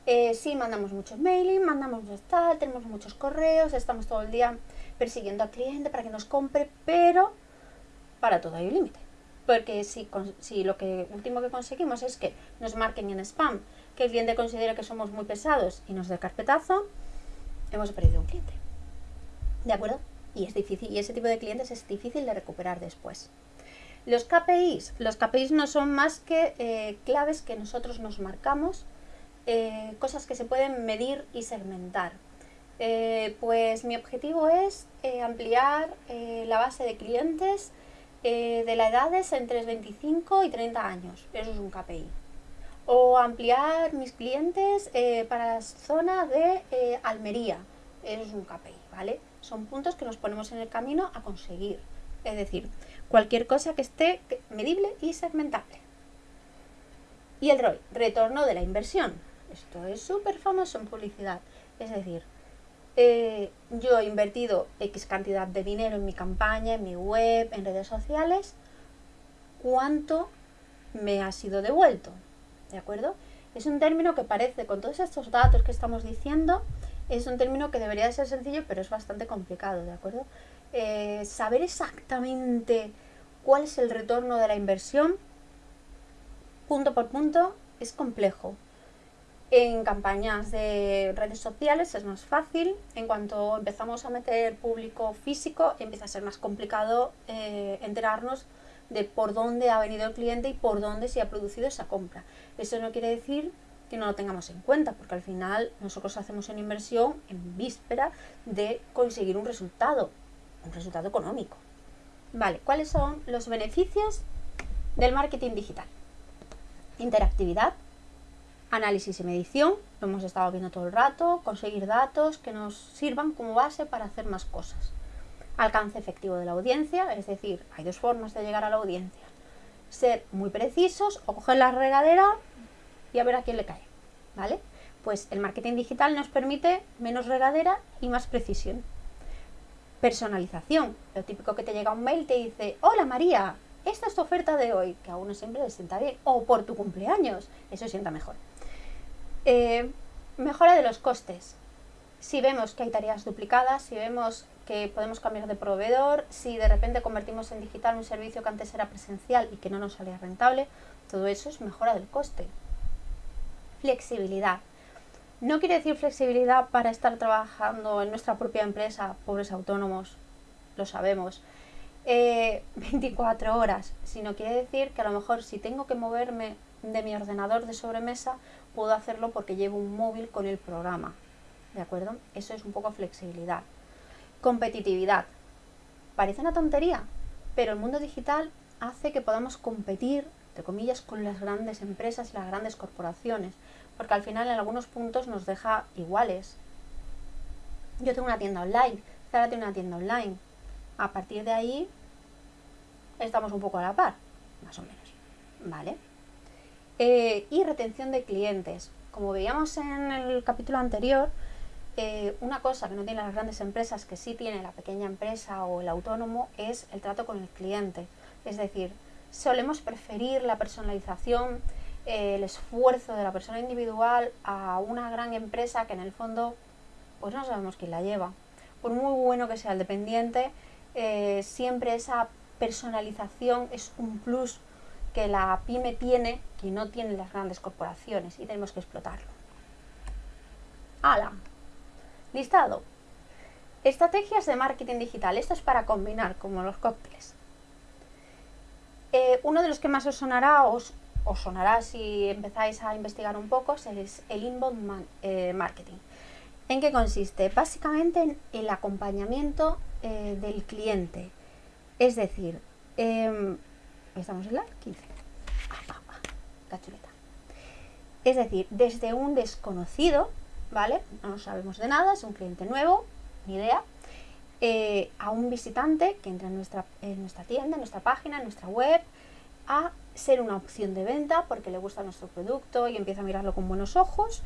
Eh, sí, mandamos muchos mailing, mandamos tal, tenemos muchos correos, estamos todo el día persiguiendo al cliente para que nos compre, pero para todo hay un límite. Porque si, si lo que último que conseguimos es que nos marquen en spam, que el cliente considere que somos muy pesados y nos dé carpetazo, hemos perdido un cliente. ¿De acuerdo? Y es difícil, y ese tipo de clientes es difícil de recuperar después. Los KPIs, los KPIs no son más que eh, claves que nosotros nos marcamos eh, cosas que se pueden medir y segmentar. Eh, pues mi objetivo es ampliar la base de clientes de la edades entre 25 y 30 años. Eso es un KPI. O ampliar mis clientes para la zona de Almería. Eso es un KPI, ¿vale? Son puntos que nos ponemos en el camino a conseguir. Es decir, cualquier cosa que esté medible y segmentable. Y el ROI, retorno de la inversión. Esto es súper famoso en publicidad. Es decir, eh, yo he invertido X cantidad de dinero en mi campaña, en mi web, en redes sociales. ¿Cuánto me ha sido devuelto? ¿De acuerdo? Es un término que parece, con todos estos datos que estamos diciendo, es un término que debería ser sencillo, pero es bastante complicado, ¿de acuerdo? Eh, saber exactamente cuál es el retorno de la inversión, punto por punto, es complejo. En campañas de redes sociales es más fácil, en cuanto empezamos a meter público físico empieza a ser más complicado eh, enterarnos de por dónde ha venido el cliente y por dónde se ha producido esa compra. Eso no quiere decir que no lo tengamos en cuenta, porque al final nosotros hacemos una inversión en víspera de conseguir un resultado, un resultado económico. Vale, ¿cuáles son los beneficios del marketing digital? Interactividad, análisis y medición, lo hemos estado viendo todo el rato, conseguir datos que nos sirvan como base para hacer más cosas. Alcance efectivo de la audiencia, es decir, hay dos formas de llegar a la audiencia. Ser muy precisos o coger la regadera y a ver a quién le cae, ¿vale? Pues el marketing digital nos permite menos regadera y más precisión. Personalización, lo típico que te llega un mail te dice, hola María, esta es tu oferta de hoy, que a uno siempre le sienta bien, o por tu cumpleaños, eso sienta mejor. Eh, mejora de los costes. Si vemos que hay tareas duplicadas, si vemos que podemos cambiar de proveedor, si de repente convertimos en digital un servicio que antes era presencial y que no nos salía rentable, todo eso es mejora del coste. Flexibilidad. No quiere decir flexibilidad para estar trabajando en nuestra propia empresa, pobres autónomos, lo sabemos. 24 eh, horas, sino quiere decir que a lo mejor si tengo que moverme de mi ordenador de sobremesa, puedo hacerlo porque llevo un móvil con el programa. ¿De acuerdo? Eso es un poco flexibilidad. Competitividad. Parece una tontería, pero el mundo digital hace que podamos competir, entre comillas, con las grandes empresas y las grandes corporaciones, porque al final en algunos puntos nos deja iguales. Yo tengo una tienda online, Zara tiene una tienda online. A partir de ahí estamos un poco a la par, más o menos. ¿Vale? Eh, y retención de clientes. Como veíamos en el capítulo anterior, eh, una cosa que no tienen las grandes empresas, que sí tiene la pequeña empresa o el autónomo, es el trato con el cliente. Es decir, solemos preferir la personalización, eh, el esfuerzo de la persona individual a una gran empresa que en el fondo pues no sabemos quién la lleva. Por muy bueno que sea el dependiente, siempre esa personalización es un plus que la pyme tiene que no tienen las grandes corporaciones y tenemos que explotarlo. ¡Hala! Listado. Estrategias de marketing digital. Esto es para combinar, como los cócteles. Eh, uno de los que más os sonará, os, sonará si empezáis a investigar un poco, es el inbound eh, marketing. ¿En qué consiste? Básicamente en el acompañamiento eh, del cliente. Es decir, em, estamos en la 15. Ah, la chuleta. Es decir, desde un desconocido, ¿vale? No sabemos de nada, es un cliente nuevo, ni idea, eh, a un visitante que entra en nuestra, en nuestra tienda, en nuestra página, en nuestra web, a ser una opción de venta porque le gusta nuestro producto y empieza a mirarlo con buenos ojos,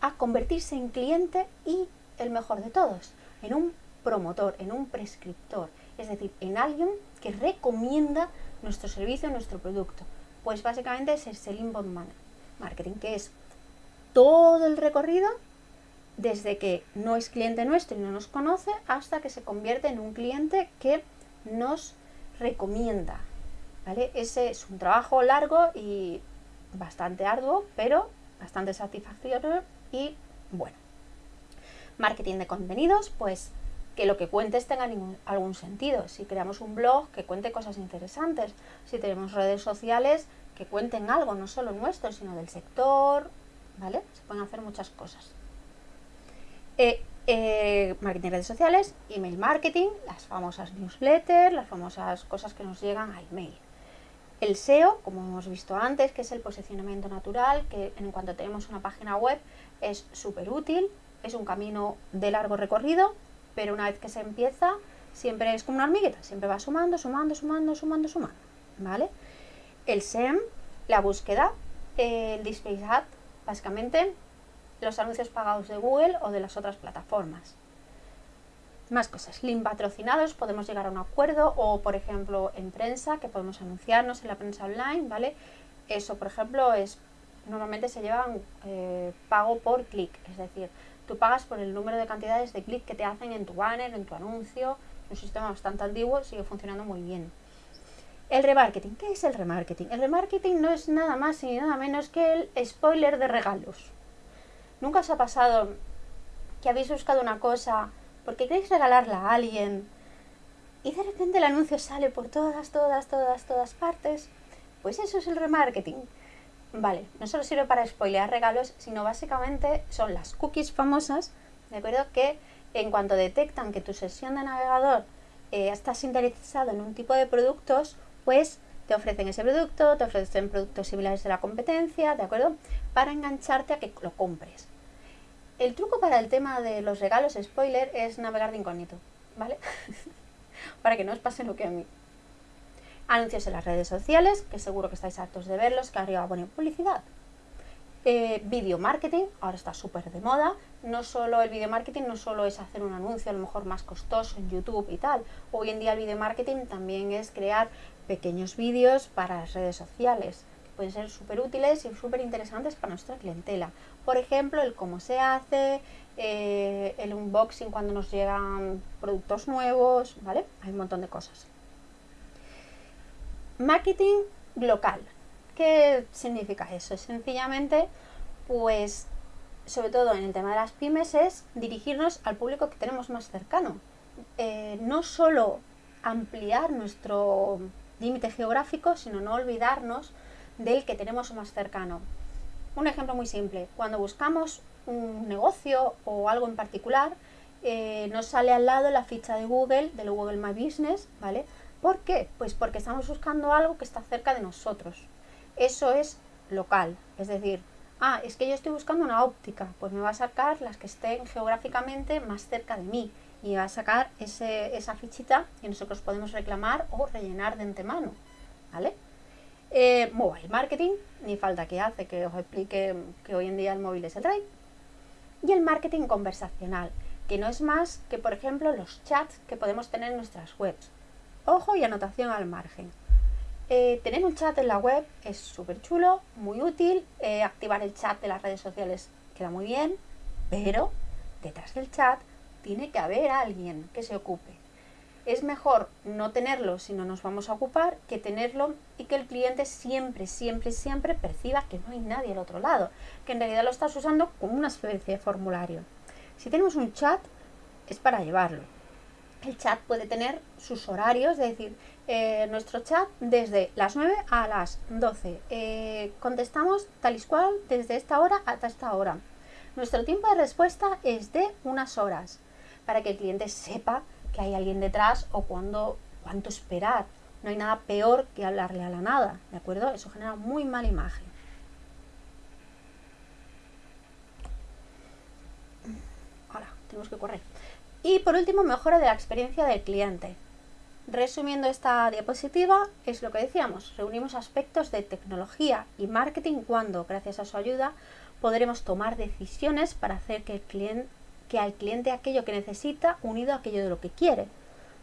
a convertirse en cliente y, el mejor de todos, en un promotor, en un prescriptor, es decir, en alguien que recomienda nuestro servicio, nuestro producto. Pues básicamente es el inbound marketing, que es todo el recorrido desde que no es cliente nuestro y no nos conoce hasta que se convierte en un cliente que nos recomienda. ¿vale? Ese es un trabajo largo y bastante arduo, pero bastante satisfactorio y bueno. Marketing de contenidos, pues que lo que cuentes tenga algún sentido. Si creamos un blog, que cuente cosas interesantes. Si tenemos redes sociales, que cuenten algo, no solo nuestro, sino del sector, ¿vale? Se pueden hacer muchas cosas. Eh, eh, marketing redes sociales, email marketing, las famosas newsletters, las famosas cosas que nos llegan al mail. El SEO, como hemos visto antes, que es el posicionamiento natural, que en cuanto tenemos una página web es súper útil, es un camino de largo recorrido, pero una vez que se empieza, siempre es como una hormiguita, siempre va sumando, sumando, sumando, sumando, sumando, ¿vale? El SEM, la búsqueda, el display ad, básicamente los anuncios pagados de Google o de las otras plataformas. Más cosas, link patrocinados, podemos llegar a un acuerdo o, por ejemplo, en prensa, que podemos anunciarnos en la prensa online, ¿vale? Eso, por ejemplo, es normalmente se lleva eh, pago por clic, es decir, Tú pagas por el número de cantidades de clics que te hacen en tu banner, en tu anuncio. Un sistema bastante antiguo, sigue funcionando muy bien. El remarketing. ¿Qué es el remarketing? El remarketing no es nada más ni nada menos que el spoiler de regalos. ¿Nunca os ha pasado que habéis buscado una cosa porque queréis regalarla a alguien y de repente el anuncio sale por todas, todas, todas, todas partes? Pues eso es el remarketing. Vale, no solo sirve para spoilear regalos, sino básicamente son las cookies famosas, ¿de acuerdo? Que en cuanto detectan que tu sesión de navegador eh, estás interesado en un tipo de productos, pues te ofrecen ese producto, te ofrecen productos similares de la competencia, ¿de acuerdo? Para engancharte a que lo compres. El truco para el tema de los regalos spoiler es navegar de incógnito, ¿vale? para que no os pase lo que a mí anuncios en las redes sociales, que seguro que estáis hartos de verlos, que arriba ponen publicidad. Eh, video marketing, ahora está súper de moda. No solo el video marketing, no solo es hacer un anuncio a lo mejor más costoso en YouTube y tal. Hoy en día el video marketing también es crear pequeños vídeos para las redes sociales. Que pueden ser súper útiles y súper interesantes para nuestra clientela. Por ejemplo, el cómo se hace, eh, el unboxing cuando nos llegan productos nuevos, ¿vale? Hay un montón de cosas. Marketing local. ¿Qué significa eso? Sencillamente, pues, sobre todo en el tema de las pymes, es dirigirnos al público que tenemos más cercano. Eh, no solo ampliar nuestro límite geográfico, sino no olvidarnos del que tenemos más cercano. Un ejemplo muy simple, cuando buscamos un negocio o algo en particular, eh, nos sale al lado la ficha de Google, del Google My Business, ¿vale? ¿Por qué? Pues porque estamos buscando algo que está cerca de nosotros. Eso es local, es decir, ah, es que yo estoy buscando una óptica, pues me va a sacar las que estén geográficamente más cerca de mí y va a sacar esa fichita y nosotros podemos reclamar o rellenar de antemano, ¿vale? Eh, mobile marketing, ni falta que hace que os explique que hoy en día el móvil es el rey. Y el marketing conversacional, que no es más que, por ejemplo, los chats que podemos tener en nuestras webs. Ojo y anotación al margen. Eh, tener un chat en la web es súper chulo, muy útil. Eh, activar el chat de las redes sociales queda muy bien, pero detrás del chat tiene que haber alguien que se ocupe es mejor no tenerlo si no nos vamos a ocupar que tenerlo y que el cliente siempre, siempre, siempre perciba que no hay nadie al otro lado, que en realidad lo estás usando como una especie de formulario. Si tenemos un chat, es para llevarlo. El chat puede tener sus horarios, es decir, eh, nuestro chat desde las 9 a las 12. Eh, contestamos tal y cual desde esta hora hasta esta hora. Nuestro tiempo de respuesta es de unas horas, para que el cliente sepa que hay alguien detrás o cuando, cuánto esperar. No hay nada peor que hablarle a la nada, ¿de acuerdo? Eso genera muy mala imagen. Ahora, tenemos que correr. Y por último, mejora de la experiencia del cliente. Resumiendo esta diapositiva, es lo que decíamos, reunimos aspectos de tecnología y marketing cuando, gracias a su ayuda, podremos tomar decisiones para hacer que el cliente que al cliente aquello que necesita unido a aquello de lo que quiere.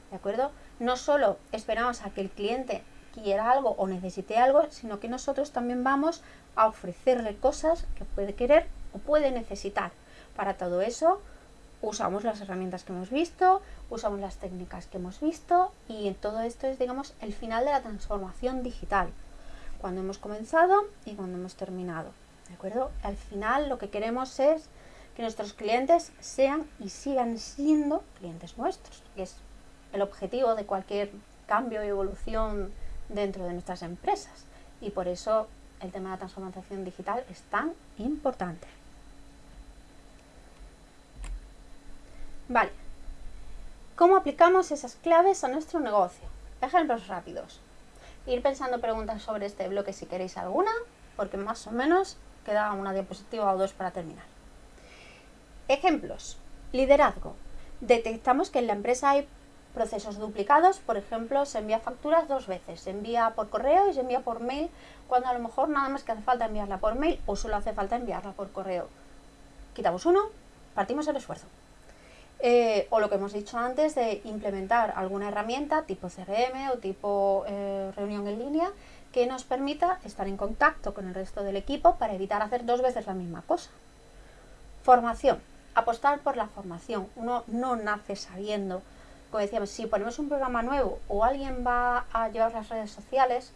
¿De acuerdo? No solo esperamos a que el cliente quiera algo o necesite algo, sino que nosotros también vamos a ofrecerle cosas que puede querer o puede necesitar. Para todo eso usamos las herramientas que hemos visto, usamos las técnicas que hemos visto y todo esto es, digamos, el final de la transformación digital. Cuando hemos comenzado y cuando hemos terminado. ¿De acuerdo? Al final lo que queremos es que nuestros clientes sean y sigan siendo clientes nuestros, que es el objetivo de cualquier cambio y evolución dentro de nuestras empresas. Y por eso el tema de la transformación digital es tan importante. Vale, ¿cómo aplicamos esas claves a nuestro negocio? Ejemplos rápidos. Ir pensando preguntas sobre este bloque si queréis alguna, porque más o menos queda una diapositiva o dos para terminar. Ejemplos. Liderazgo. Detectamos que en la empresa hay procesos duplicados, por ejemplo, se envía facturas dos veces, se envía por correo y se envía por mail, cuando a lo mejor nada más que hace falta enviarla por mail o solo hace falta enviarla por correo. Quitamos uno, partimos el esfuerzo. Eh, o lo que hemos dicho antes de implementar alguna herramienta tipo CRM o tipo eh, reunión en línea que nos permita estar en contacto con el resto del equipo para evitar hacer dos veces la misma cosa. Formación apostar por la formación. Uno no nace sabiendo. Como decíamos, si ponemos un programa nuevo o alguien va a llevar las redes sociales,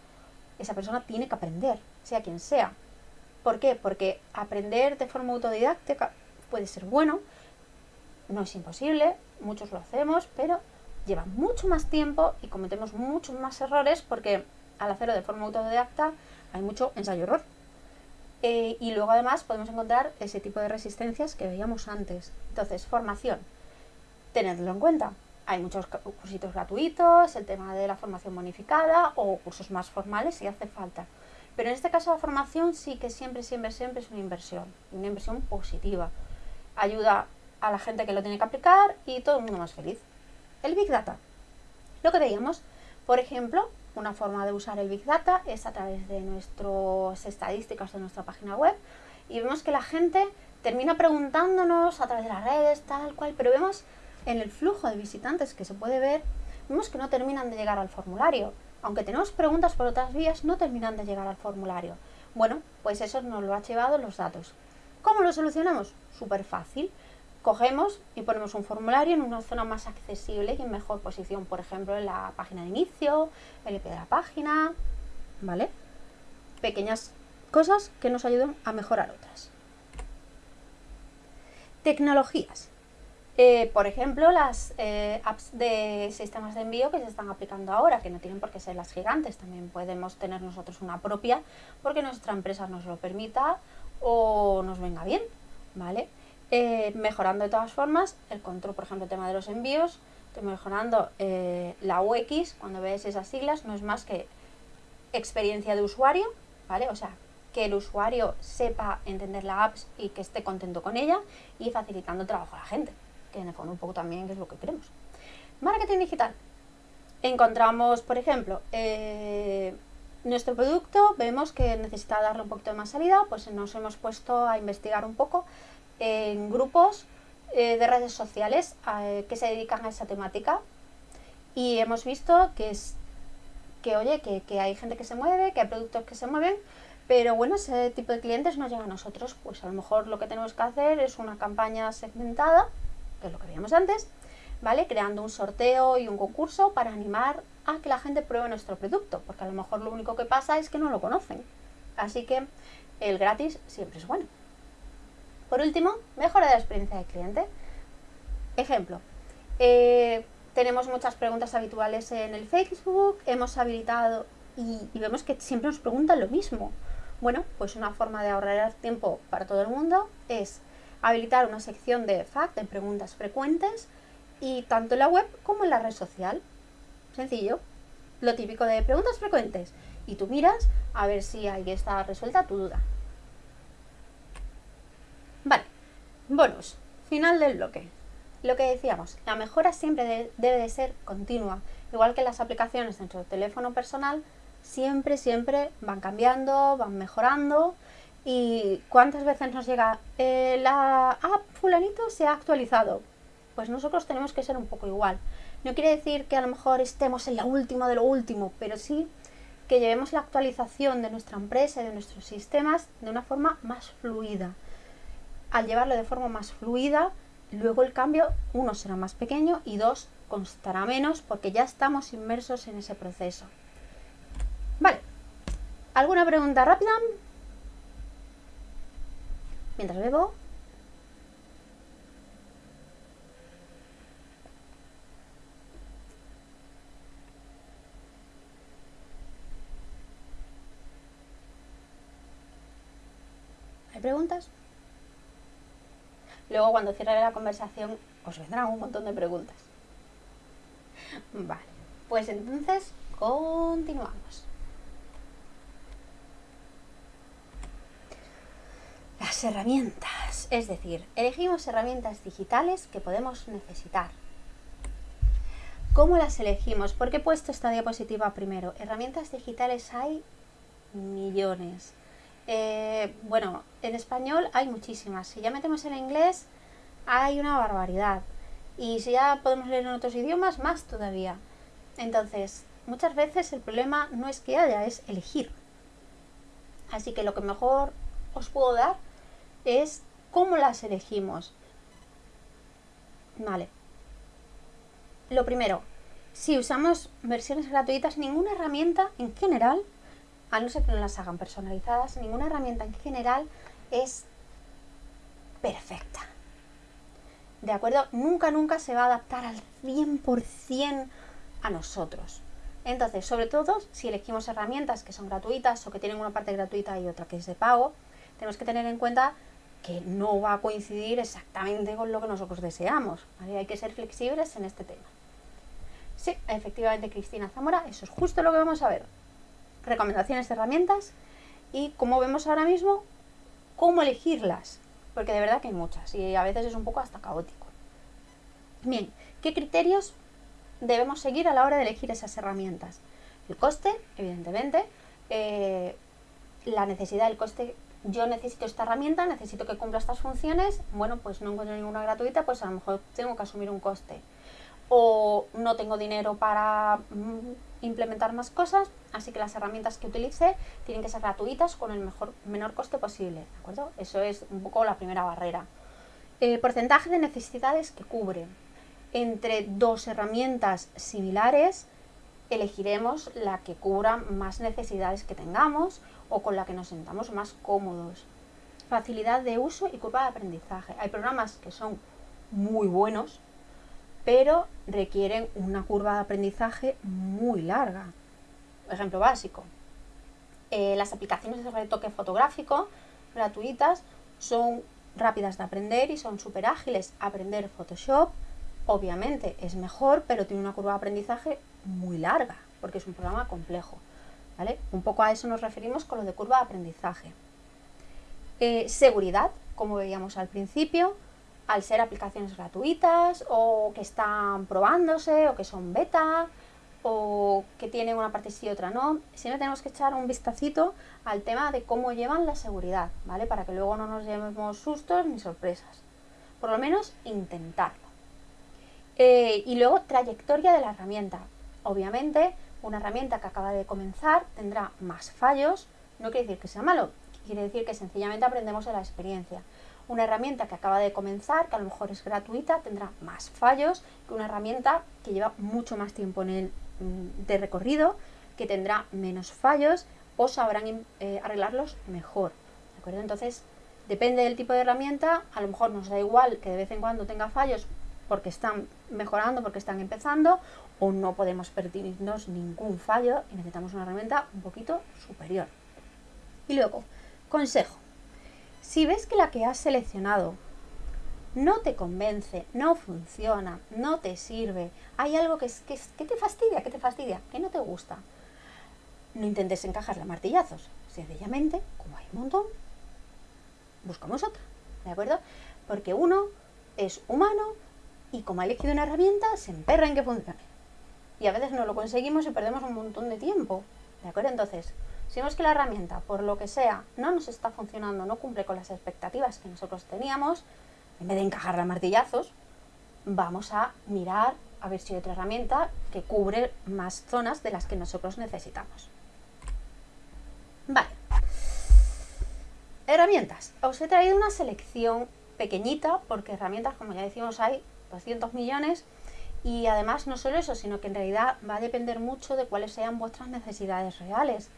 esa persona tiene que aprender, sea quien sea. ¿Por qué? Porque aprender de forma autodidáctica puede ser bueno, no es imposible, muchos lo hacemos, pero lleva mucho más tiempo y cometemos muchos más errores porque al hacerlo de forma autodidacta hay mucho ensayo-error. Eh, y luego además podemos encontrar ese tipo de resistencias que veíamos antes. Entonces, formación, tenedlo en cuenta. Hay muchos cursitos gratuitos, el tema de la formación bonificada o cursos más formales si hace falta. Pero en este caso la formación sí que siempre, siempre, siempre es una inversión, una inversión positiva. Ayuda a la gente que lo tiene que aplicar y todo el mundo más feliz. El Big Data. Lo que veíamos, por ejemplo, una forma de usar el Big Data es a través de nuestras estadísticas de nuestra página web y vemos que la gente termina preguntándonos a través de las redes, tal cual, pero vemos en el flujo de visitantes que se puede ver, vemos que no terminan de llegar al formulario. Aunque tenemos preguntas por otras vías, no terminan de llegar al formulario. Bueno, pues eso nos lo ha llevado los datos. ¿Cómo lo solucionamos? Súper fácil cogemos y ponemos un formulario en una zona más accesible y en mejor posición, por ejemplo, en la página de inicio, el IP de la página, ¿vale? Pequeñas cosas que nos ayudan a mejorar otras. Tecnologías. Eh, por ejemplo, las eh, apps de sistemas de envío que se están aplicando ahora, que no tienen por qué ser las gigantes, también podemos tener nosotros una propia porque nuestra empresa nos lo permita o nos venga bien, ¿vale? Eh, mejorando de todas formas el control, por ejemplo, el tema de los envíos, mejorando la UX, cuando ves esas siglas, no es más que experiencia de usuario, ¿vale? O sea, que el usuario sepa entender la app y que esté contento con ella y facilitando el trabajo a la gente que en el fondo un poco también es lo que queremos. Marketing digital. Encontramos, por ejemplo, eh, nuestro producto, vemos que necesita darle un poquito de más salida, pues nos hemos puesto a investigar un poco en grupos eh, de redes sociales eh, que se dedican a esa temática y hemos visto que es que oye, que, que, hay gente que se mueve, que hay productos que se mueven, pero bueno, ese tipo de clientes no llega a nosotros, pues a lo mejor lo que tenemos que hacer es una campaña segmentada que es lo que veíamos antes, ¿vale? Creando un sorteo y un concurso para animar a que la gente pruebe nuestro producto, porque a lo mejor lo único que pasa es que no lo conocen. Así que el gratis siempre es bueno. Por último, mejora de la experiencia del cliente. Ejemplo, eh, tenemos muchas preguntas habituales en el Facebook, hemos habilitado y, vemos que siempre nos preguntan lo mismo. Bueno, pues una forma de ahorrar tiempo para todo el mundo es habilitar una sección de FAQ, de preguntas frecuentes, y tanto en la web como en la red social. Sencillo. Lo típico de preguntas frecuentes. Y tú miras a ver si ahí está resuelta tu duda. Vale. Bonus. Final del bloque. Lo que decíamos, la mejora siempre debe de ser continua. Igual que las aplicaciones de nuestro teléfono personal, siempre, siempre van cambiando, van mejorando ¿Y cuántas veces nos llega eh, la app fulanito se ha actualizado? Pues nosotros tenemos que ser un poco igual. No quiere decir que a lo mejor estemos en la última de lo último, pero sí que llevemos la actualización de nuestra empresa y de nuestros sistemas de una forma más fluida. Al llevarlo de forma más fluida, luego el cambio, uno, será más pequeño y dos, constará menos porque ya estamos inmersos en ese proceso. Vale. ¿Alguna pregunta rápida? mientras bebo. ¿Hay preguntas? Luego cuando cierre la conversación os vendrán un montón de preguntas. Vale, pues entonces continuamos. Las herramientas, es decir, elegimos herramientas digitales que podemos necesitar. ¿Cómo las elegimos? ¿Por qué he puesto esta diapositiva primero? Herramientas digitales hay millones. Eh, bueno, en español hay muchísimas. Si ya metemos en inglés, hay una barbaridad. Y si ya podemos leer en otros idiomas, más todavía. Entonces, muchas veces el problema no es que haya, es elegir. Así que lo que mejor os puedo dar es cómo las elegimos. Vale. Lo primero, si usamos versiones gratuitas, ninguna herramienta en general, a no ser que no las hagan personalizadas, ninguna herramienta en general es perfecta. ¿De acuerdo? Nunca, nunca se va a adaptar al 100% a nosotros. Entonces, sobre todo, si elegimos herramientas que son gratuitas o que tienen una parte gratuita y otra que es de pago, tenemos que tener en cuenta que no va a coincidir exactamente con lo que nosotros deseamos. Hay que ser flexibles en este tema. Sí, efectivamente, Cristina Zamora, eso es justo lo que vamos a ver. Recomendaciones de herramientas y, como vemos ahora mismo, cómo elegirlas. Porque de verdad que hay muchas y a veces es un poco hasta caótico. Bien, ¿qué criterios debemos seguir a la hora de elegir esas herramientas? El coste, evidentemente, eh, la necesidad del coste yo necesito esta herramienta, necesito que cumpla estas funciones, bueno, pues no encuentro ninguna gratuita, pues a lo mejor tengo que asumir un coste. O no tengo dinero para mm, implementar más cosas, así que las herramientas que utilice tienen que ser gratuitas con el mejor, menor coste posible, ¿de acuerdo? Eso es un poco la primera barrera. Porcentaje de necesidades que cubre. Entre dos herramientas similares, elegiremos la que cubra más necesidades que tengamos o con la que nos sentamos más cómodos. Facilidad de uso y curva de aprendizaje. Hay programas que son muy buenos, pero requieren una curva de aprendizaje muy larga. Ejemplo básico. Eh, las aplicaciones de retoque fotográfico gratuitas son rápidas de aprender y son súper ágiles. Aprender Photoshop, obviamente, es mejor, pero tiene una curva de aprendizaje muy larga, porque es un programa complejo. ¿vale? Un poco a eso nos referimos con lo de curva de aprendizaje. Eh, seguridad, como veíamos al principio, al ser aplicaciones gratuitas o que están probándose o que son beta o que tienen una parte sí y otra no, siempre tenemos que echar un vistacito al tema de cómo llevan la seguridad, ¿vale? Para que luego no nos llevemos sustos ni sorpresas. Por lo menos intentarlo. Eh, y luego trayectoria de la herramienta. Obviamente, una herramienta que acaba de comenzar tendrá más fallos, no quiere decir que sea malo, quiere decir que sencillamente aprendemos de la experiencia. Una herramienta que acaba de comenzar, que a lo mejor es gratuita, tendrá más fallos que una herramienta que lleva mucho más tiempo en mm, de recorrido, que tendrá menos fallos o sabrán eh, arreglarlos mejor. ¿De acuerdo? Entonces, depende del tipo de herramienta, a lo mejor nos da igual que de vez en cuando tenga fallos porque están mejorando, porque están empezando, o no podemos permitirnos ningún fallo y necesitamos una herramienta un poquito superior. Y luego, consejo. Si ves que la que has seleccionado no te convence, no funciona, no te sirve, hay algo que, que, que te fastidia, que te fastidia, que no te gusta, no intentes encajarla martillazos. Sencillamente, como hay un montón, buscamos otra. ¿De acuerdo? Porque uno es humano y como ha elegido una herramienta, se emperra en que funcione. Y a veces no lo conseguimos y perdemos un montón de tiempo. ¿De acuerdo? Entonces, si vemos que la herramienta, por lo que sea, no nos está funcionando, no cumple con las expectativas que nosotros teníamos, en vez de encajarla a martillazos, vamos a mirar a ver si hay otra herramienta que cubre más zonas de las que nosotros necesitamos. Vale. Herramientas. Os he traído una selección pequeñita porque herramientas, como ya decimos, hay 200 millones y además no solo eso, sino que en realidad va a depender mucho de cuáles sean vuestras necesidades reales.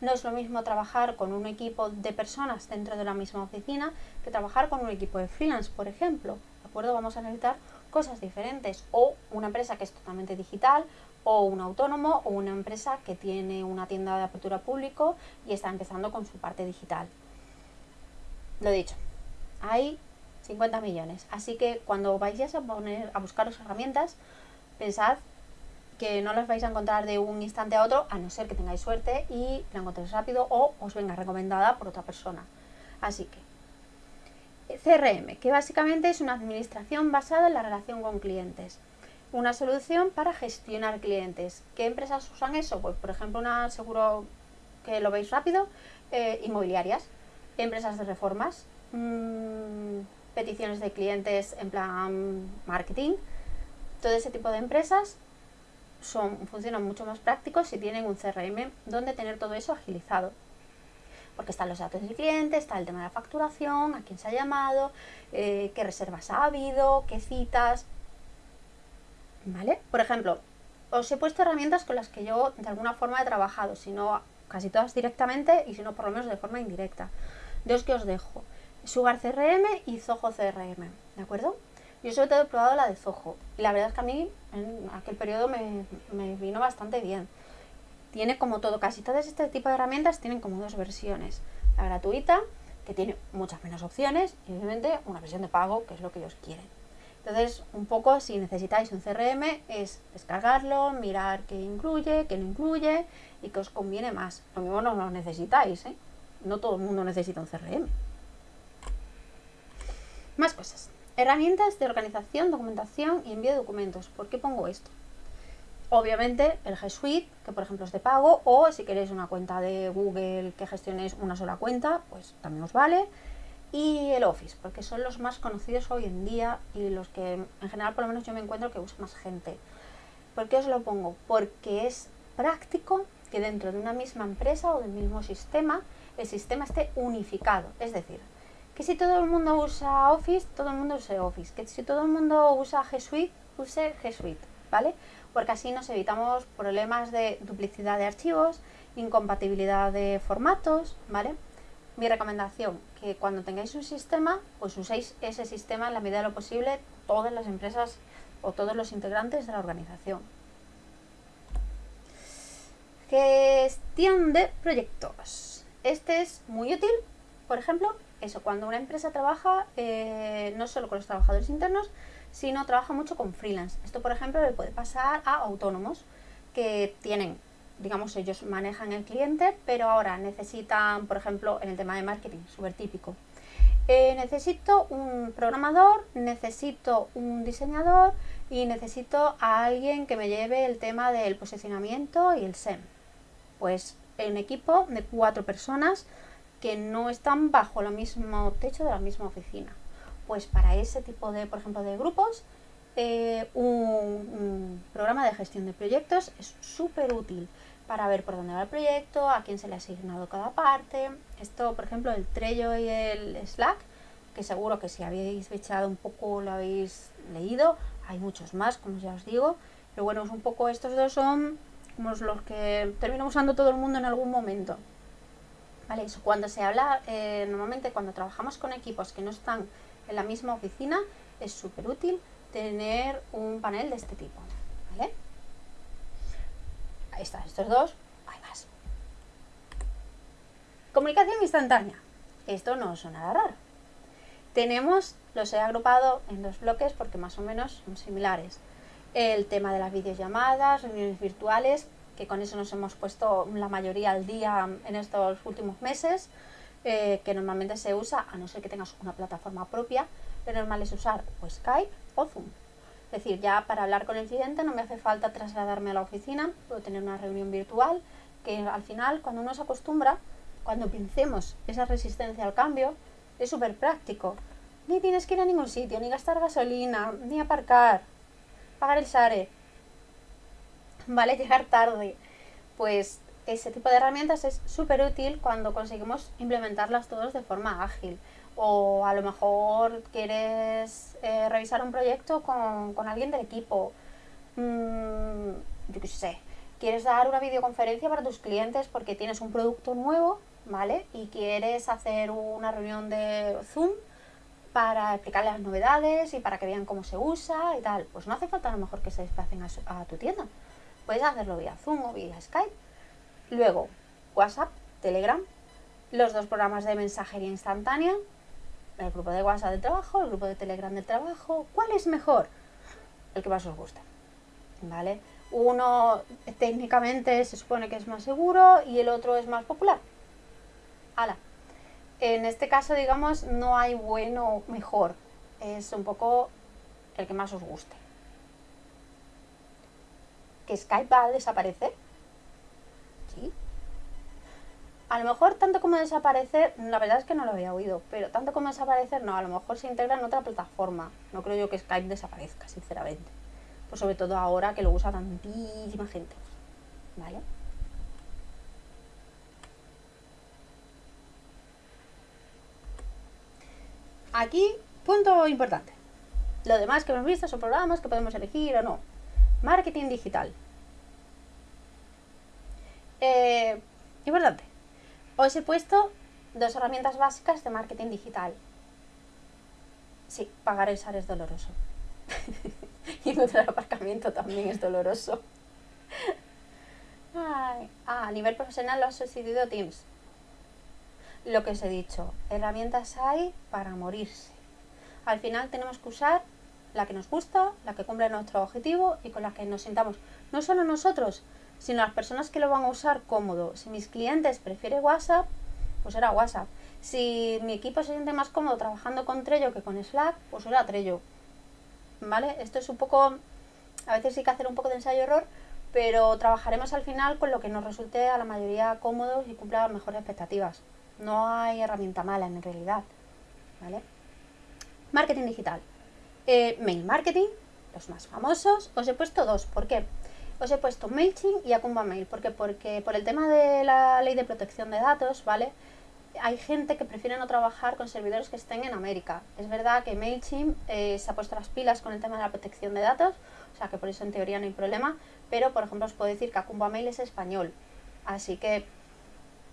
No es lo mismo trabajar con un equipo de personas dentro de la misma oficina que trabajar con un equipo de freelance, por ejemplo. ¿De acuerdo? Vamos a necesitar cosas diferentes. O una empresa que es totalmente digital, o un autónomo, o una empresa que tiene una tienda de apertura público y está empezando con su parte digital. Lo dicho, hay 50 millones. Así que cuando vayáis a poner a buscaros herramientas, pensad que no las vais a encontrar de un instante a otro, a no ser que tengáis suerte y la encontréis rápido o os venga recomendada por otra persona. Así que, CRM, que básicamente es una administración basada en la relación con clientes. Una solución para gestionar clientes. ¿Qué empresas usan eso? Pues, por ejemplo, una seguro que lo veis rápido, eh, inmobiliarias, empresas de reformas, mmm, peticiones de clientes en plan marketing. Todo ese tipo de empresas son, funcionan mucho más prácticos si tienen un CRM donde tener todo eso agilizado. Porque están los datos del cliente, está el tema de la facturación, a quién se ha llamado, eh, qué reservas ha habido, qué citas. ¿Vale? Por ejemplo, os he puesto herramientas con las que yo de alguna forma he trabajado, si no casi todas directamente y si no por lo menos de forma indirecta. Dos que os dejo. Sugar CRM y Zoho CRM, ¿de acuerdo? Yo sobre todo he probado la de Zoho y la verdad es que a mí en aquel periodo me, me vino bastante bien. Tiene como todo, casi todas este tipo de herramientas tienen como dos versiones. La gratuita, que tiene muchas menos opciones, y obviamente una versión de pago, que es lo que ellos quieren. Entonces, un poco si necesitáis un CRM es descargarlo, mirar qué incluye, qué no incluye y qué os conviene más. Lo mismo no lo necesitáis, ¿eh? No todo el mundo necesita un CRM. Más cosas. Herramientas de organización, documentación y envío de documentos. ¿Por qué pongo esto? Obviamente el G Suite, que por ejemplo es de pago, o si queréis una cuenta de Google que gestionéis una sola cuenta, pues también os vale. Y el Office, porque son los más conocidos hoy en día y los que en general por lo menos yo me encuentro que usa más gente. ¿Por qué os lo pongo? Porque es práctico que dentro de una misma empresa o del mismo sistema el sistema esté unificado. Es decir, que si todo el mundo usa Office, todo el mundo use Office. Que si todo el mundo usa G Suite, use G Suite, ¿vale? Porque así nos evitamos problemas de duplicidad de archivos, incompatibilidad de formatos, ¿vale? Mi recomendación, que cuando tengáis un sistema, pues uséis ese sistema en la medida de lo posible todas las empresas o todos los integrantes de la organización. Gestión de proyectos. Este es muy útil, por ejemplo, cuando una empresa trabaja eh, no solo con los trabajadores internos, sino trabaja mucho con freelance. Esto, por ejemplo, le puede pasar a autónomos que tienen, digamos, ellos manejan el cliente, pero ahora necesitan, por ejemplo, en el tema de marketing, súper típico. Eh, necesito un programador, necesito un diseñador y necesito a alguien que me lleve el tema del posicionamiento y el SEM pues un equipo de cuatro personas que no están bajo el mismo techo de la misma oficina. Pues para ese tipo de, por ejemplo, de grupos, eh, un, programa de gestión de proyectos es súper útil para ver por dónde va el proyecto, a quién se le ha asignado cada parte. Esto, por ejemplo, el Trello y el Slack, que seguro que si habéis echado un poco lo habéis leído, hay muchos más, como ya os digo, pero bueno, es un poco estos dos son los que termina usando todo el mundo en algún momento. ¿Vale? Eso, cuando se habla, eh, normalmente cuando trabajamos con equipos que no están en la misma oficina, es súper útil tener un panel de este tipo. ¿Vale? Ahí están estos dos, hay más. Comunicación instantánea. Esto no suena nada raro. Tenemos, los he agrupado en dos bloques porque más o menos son similares el tema de las videollamadas, reuniones virtuales, que con eso nos hemos puesto la mayoría al día en estos últimos meses, eh, que normalmente se usa, a no ser que tengas una plataforma propia, lo normal es usar o Skype o Zoom. Es decir, ya para hablar con el cliente no me hace falta trasladarme a la oficina, puedo tener una reunión virtual, que al final cuando uno se acostumbra, cuando pincemos esa resistencia al cambio, es súper práctico. Ni tienes que ir a ningún sitio, ni gastar gasolina, ni aparcar, pagar el SARE, ¿vale? Llegar tarde. Pues ese tipo de herramientas es súper útil cuando conseguimos implementarlas todos de forma ágil. O a lo mejor quieres eh, revisar un proyecto con, alguien del equipo. Mm, yo qué sé. Quieres dar una videoconferencia para tus clientes porque tienes un producto nuevo, ¿vale? Y quieres hacer una reunión de Zoom para explicarles las novedades y para que vean cómo se usa y tal. Pues no hace falta a lo mejor que se desplacen a, tu tienda. Puedes hacerlo vía Zoom o vía Skype. Luego, WhatsApp, Telegram, los dos programas de mensajería instantánea, el grupo de WhatsApp del trabajo, el grupo de Telegram del trabajo. ¿Cuál es mejor? El que más os gusta. ¿Vale? Uno técnicamente se supone que es más seguro y el otro es más popular. ¡Hala! en este caso, digamos, no hay bueno o mejor. Es un poco el que más os guste. ¿Que Skype va a desaparecer? Sí. A lo mejor tanto como desaparecer, la verdad es que no lo había oído, pero tanto como desaparecer, no, a lo mejor se integra en otra plataforma. No creo yo que Skype desaparezca, sinceramente. Pues sobre todo ahora que lo usa tantísima gente. ¿Vale? Aquí, punto importante. Lo demás que hemos visto son programas que podemos elegir o no. Marketing digital. Eh, importante. Os he puesto dos herramientas básicas de marketing digital. Sí, pagar el SAR es doloroso. y encontrar aparcamiento también es doloroso. ah, a nivel profesional lo ha sucedido Teams lo que os he dicho, herramientas hay para morirse. Al final tenemos que usar la que nos gusta, la que cumple nuestro objetivo y con la que nos sintamos no solo nosotros, sino las personas que lo van a usar cómodo. Si mis clientes prefieren WhatsApp, pues será WhatsApp. Si mi equipo se siente más cómodo trabajando con Trello que con Slack, pues será Trello. ¿Vale? Esto es un poco, a veces hay que hacer un poco de ensayo-error, pero trabajaremos al final con lo que nos resulte a la mayoría cómodo y cumpla las mejores expectativas. No hay herramienta mala en realidad. ¿Vale? Marketing digital. Eh, mail marketing, los más famosos. Os he puesto dos. ¿Por qué? Os he puesto MailChimp y Akumba Mail. ¿Por qué? Porque por el tema de la ley de protección de datos, ¿vale? Hay gente que prefiere no trabajar con servidores que estén en América. Es verdad que MailChimp eh, se ha puesto las pilas con el tema de la protección de datos, o sea que por eso en teoría no hay problema, pero por ejemplo os puedo decir que Akumba Mail es español. Así que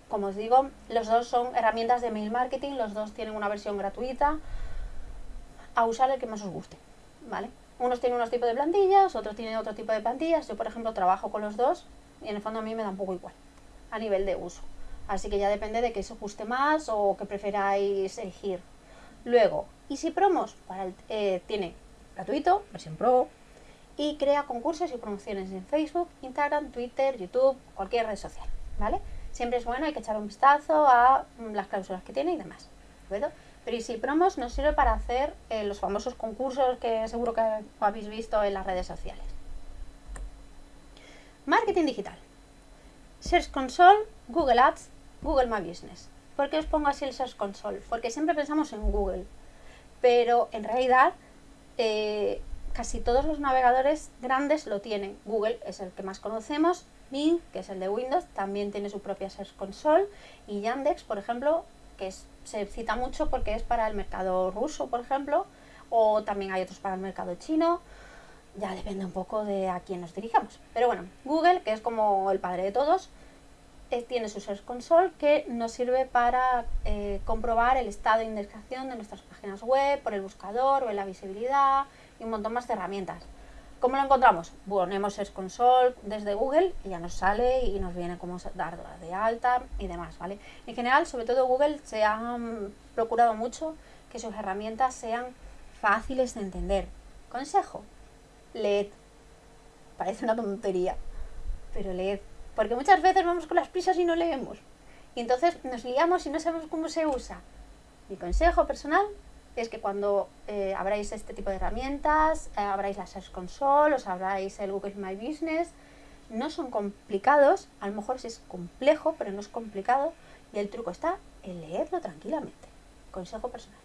como os digo, los dos son herramientas de mail marketing, los dos tienen una versión gratuita, a usar el que más os guste, ¿vale? Unos tienen unos tipos de plantillas, otros tienen otro tipo de plantillas. Yo, por ejemplo, trabajo con los dos y en el fondo a mí me da un poco igual a nivel de uso. Así que ya depende de que os guste más o que preferáis elegir. Luego, Easy Promos para eh, tiene gratuito, versión pro, y crea concursos y promociones en Facebook, Instagram, Twitter, YouTube, cualquier red social, ¿vale? Siempre es bueno, hay que echar un vistazo a las cláusulas que tiene y demás, Pero Easy Promos nos sirve para hacer eh, los famosos concursos que seguro que habéis visto en las redes sociales. Marketing digital. Search Console, Google Ads, Google My Business. ¿Por qué os pongo así el Search Console? Porque siempre pensamos en Google, pero en realidad eh, casi todos los navegadores grandes lo tienen. Google es el que más conocemos, Bing, que es el de Windows, también tiene su propia Search Console, y Yandex, por ejemplo, que se cita mucho porque es para el mercado ruso, por ejemplo, o también hay otros para el mercado chino, ya depende un poco de a quién nos dirijamos. Pero bueno, Google, que es como el padre de todos, eh, tiene su Search Console que nos sirve para eh, comprobar el estado de indexación de nuestras páginas web por el buscador o en la visibilidad y un montón más de herramientas. ¿Cómo lo encontramos? Ponemos Search Console desde Google y ya nos sale y nos viene cómo dar de alta y demás, ¿vale? En general, sobre todo Google se ha mm, procurado mucho que sus herramientas sean fáciles de entender. Consejo, leed. Parece una tontería, pero leed. Porque muchas veces vamos con las prisas y no leemos. Y entonces nos liamos y no sabemos cómo se usa. Mi consejo personal es que cuando eh, abráis este tipo de herramientas, eh, abráis la Search Console, os abráis el Google My Business, no son complicados, a lo mejor sí es complejo, pero no es complicado, y el truco está en leerlo tranquilamente. Consejo personal.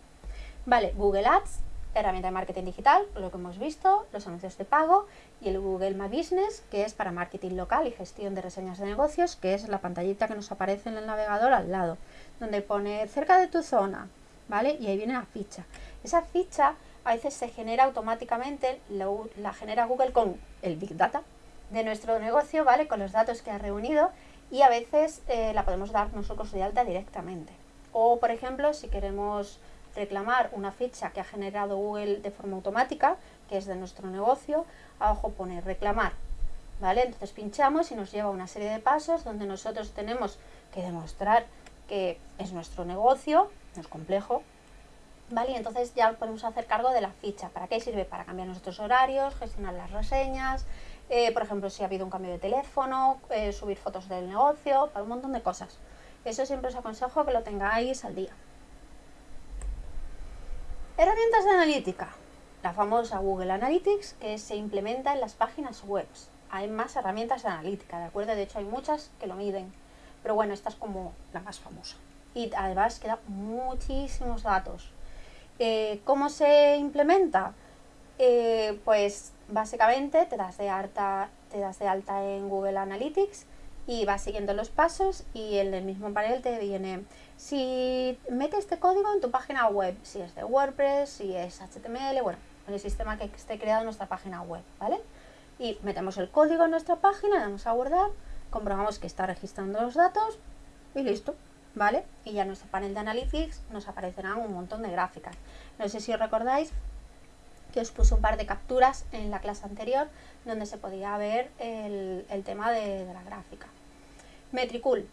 Vale, Google Ads herramienta de marketing digital, lo que hemos visto, los anuncios de pago y el Google My Business, que es para marketing local y gestión de reseñas de negocios, que es la pantallita que nos aparece en el navegador al lado, donde pone cerca de tu zona, ¿vale? Y ahí viene la ficha. Esa ficha a veces se genera automáticamente, la, genera Google con el Big Data de nuestro negocio, ¿vale? Con los datos que ha reunido y a veces eh, la podemos dar nosotros de alta directamente. O, por ejemplo, si queremos reclamar una ficha que ha generado Google de forma automática, que es de nuestro negocio, abajo pone reclamar. ¿Vale? Entonces pinchamos y nos lleva una serie de pasos donde nosotros tenemos que demostrar que es nuestro negocio, no es complejo, ¿vale? Y entonces ya podemos hacer cargo de la ficha. ¿Para qué sirve? Para cambiar nuestros horarios, gestionar las reseñas, eh, por ejemplo, si ha habido un cambio de teléfono, eh, subir fotos del negocio, para un montón de cosas. Eso siempre os aconsejo que lo tengáis al día. Herramientas de analítica. La famosa Google Analytics que se implementa en las páginas web. Hay más herramientas de analítica, ¿de acuerdo? De hecho hay muchas que lo miden. Pero bueno, esta es como la más famosa. Y además queda muchísimos datos. Eh, ¿Cómo se implementa? Eh, pues básicamente te das, de alta, te das de alta en Google Analytics y vas siguiendo los pasos y en el mismo panel te viene si metes este código en tu página web, si es de WordPress, si es HTML, bueno, en el sistema que esté creado en nuestra página web, ¿vale? Y metemos el código en nuestra página, damos a guardar, comprobamos que está registrando los datos y listo, Y ya en nuestro panel de Analytics nos aparecerán un montón de gráficas. No sé si os recordáis que os puse un par de capturas en la clase anterior donde se podía ver el, tema de la gráfica. Metricool,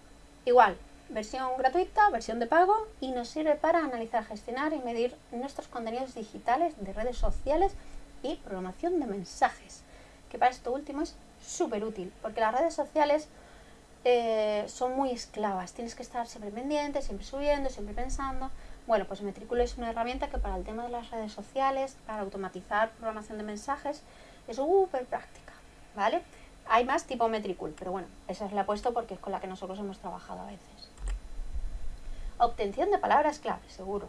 igual, versión gratuita, versión de pago y nos sirve para analizar, gestionar y medir nuestros contenidos digitales de redes sociales y programación de mensajes. Que para esto último es súper útil porque las redes sociales eh, son muy esclavas, tienes que estar siempre pendiente, siempre subiendo, siempre pensando. Bueno, pues Metricool es una herramienta que para el tema de las redes sociales, para automatizar programación de mensajes, es súper práctica, ¿vale? Hay más tipo Metricool, pero bueno, esa es la puesto porque es con la que nosotros hemos trabajado a veces. Obtención de palabras clave, seguro.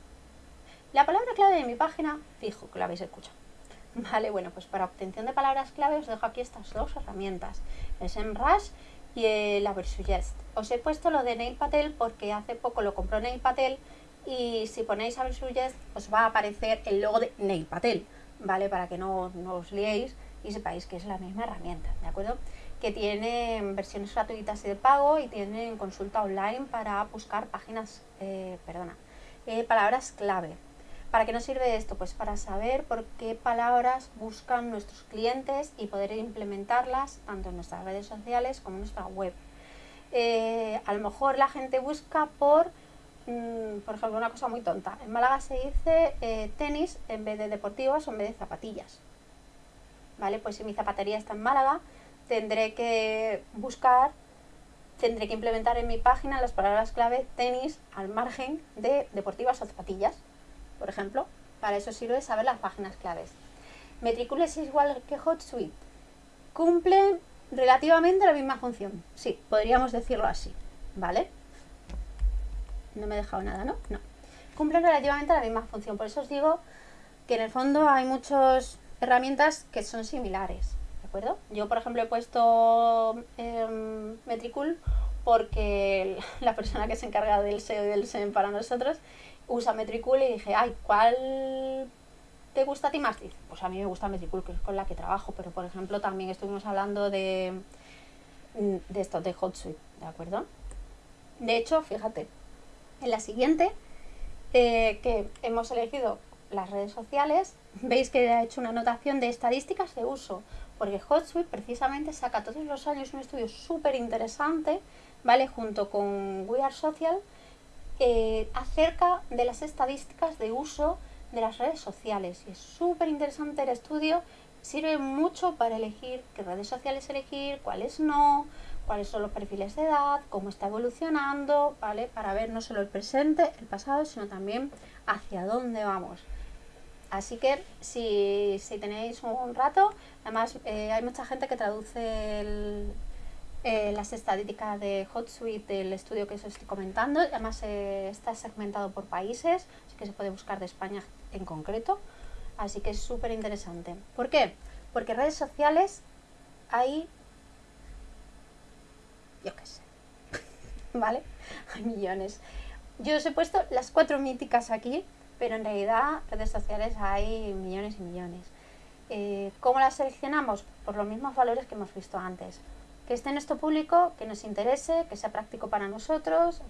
La palabra clave de mi página, fijo que la habéis escuchado. Vale, bueno, pues para obtención de palabras clave os dejo aquí estas dos herramientas, el SEMrush y el Aversuggest. Os he puesto lo de Nail Patel porque hace poco lo compró Nail Patel y si ponéis Aversuggest os va a aparecer el logo de Nail Patel, ¿vale? Para que no, no os liéis y sepáis que es la misma herramienta, ¿de acuerdo? que tienen versiones gratuitas y de pago y tienen consulta online para buscar páginas, eh, perdona, eh, palabras clave. ¿Para qué nos sirve esto? Pues para saber por qué palabras buscan nuestros clientes y poder implementarlas tanto en nuestras redes sociales como en nuestra web. Eh, a lo mejor la gente busca por, mm, por ejemplo, una cosa muy tonta. En Málaga se dice tenis en vez de deportivas o en vez de zapatillas. ¿Vale? Pues si mi zapatería está en Málaga, tendré que buscar, tendré que implementar en mi página las palabras clave tenis al margen de deportivas o zapatillas, por ejemplo. Para eso sirve saber las páginas claves. Metricool es igual que HotSuite. Cumple relativamente la misma función. Sí, podríamos decirlo así, ¿vale? No me he dejado nada, ¿no? No. Cumple relativamente la misma función. Por eso os digo que en el fondo hay muchas herramientas que son similares. Yo, por ejemplo, he puesto eh, porque la persona que se encarga del SEO y del SEM para nosotros usa Metricool y dije, ay, ¿cuál te gusta a ti más? pues a mí me gusta Metricool, que es con la que trabajo, pero por ejemplo también estuvimos hablando de, de esto, de HotSuite, ¿de acuerdo? De hecho, fíjate, en la siguiente, eh, que hemos elegido las redes sociales, veis que he hecho una anotación de estadísticas de uso porque HotSuite precisamente saca todos los años un estudio súper interesante, ¿vale? Junto con We Are Social, eh, acerca de las estadísticas de uso de las redes sociales. Y es súper interesante el estudio, sirve mucho para elegir qué redes sociales elegir, cuáles no, cuáles son los perfiles de edad, cómo está evolucionando, ¿vale? Para ver no solo el presente, el pasado, sino también hacia dónde vamos. Así que si, tenéis un rato, además eh, hay mucha gente que traduce eh, las estadísticas de HotSuite del estudio que os estoy comentando. Además eh, está segmentado por países, así que se puede buscar de España en concreto. Así que es súper interesante. ¿Por qué? Porque redes sociales hay... Yo qué sé. ¿Vale? Hay millones. Yo os he puesto las cuatro míticas aquí pero en realidad redes sociales hay millones y millones. Eh, ¿Cómo las seleccionamos? Por los mismos valores que hemos visto antes. Que esté en nuestro público, que nos interese, que sea práctico para nosotros,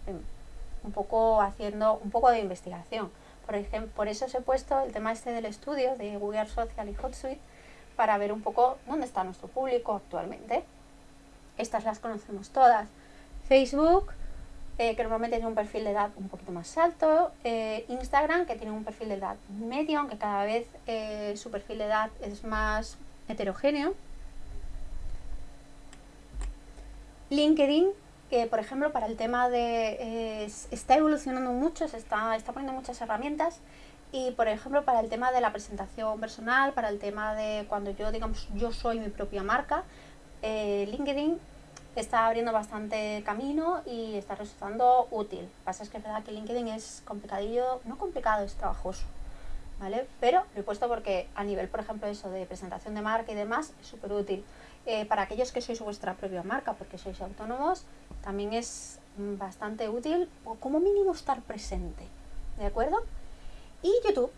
un poco haciendo un poco de investigación. Por ejemplo, por eso os he puesto el tema este del estudio de Google Social y HotSuite para ver un poco dónde está nuestro público actualmente. Estas las conocemos todas. Facebook, eh, que normalmente tiene un perfil de edad un poquito más alto, eh, Instagram, que tiene un perfil de edad medio, aunque cada vez eh, su perfil de edad es más heterogéneo. LinkedIn, que por ejemplo para el tema de... está evolucionando mucho, se está, está poniendo muchas herramientas y por ejemplo para el tema de la presentación personal, para el tema de cuando yo digamos yo soy mi propia marca, LinkedIn está abriendo bastante camino y está resultando útil. Lo que pasa es que es verdad que LinkedIn es complicadillo, no complicado, es trabajoso, ¿vale? Pero lo he puesto porque a nivel, por ejemplo, eso de presentación de marca y demás, es súper útil. Eh, para aquellos que sois vuestra propia marca, porque sois autónomos, también es bastante útil, o como mínimo estar presente, ¿de acuerdo? Y YouTube,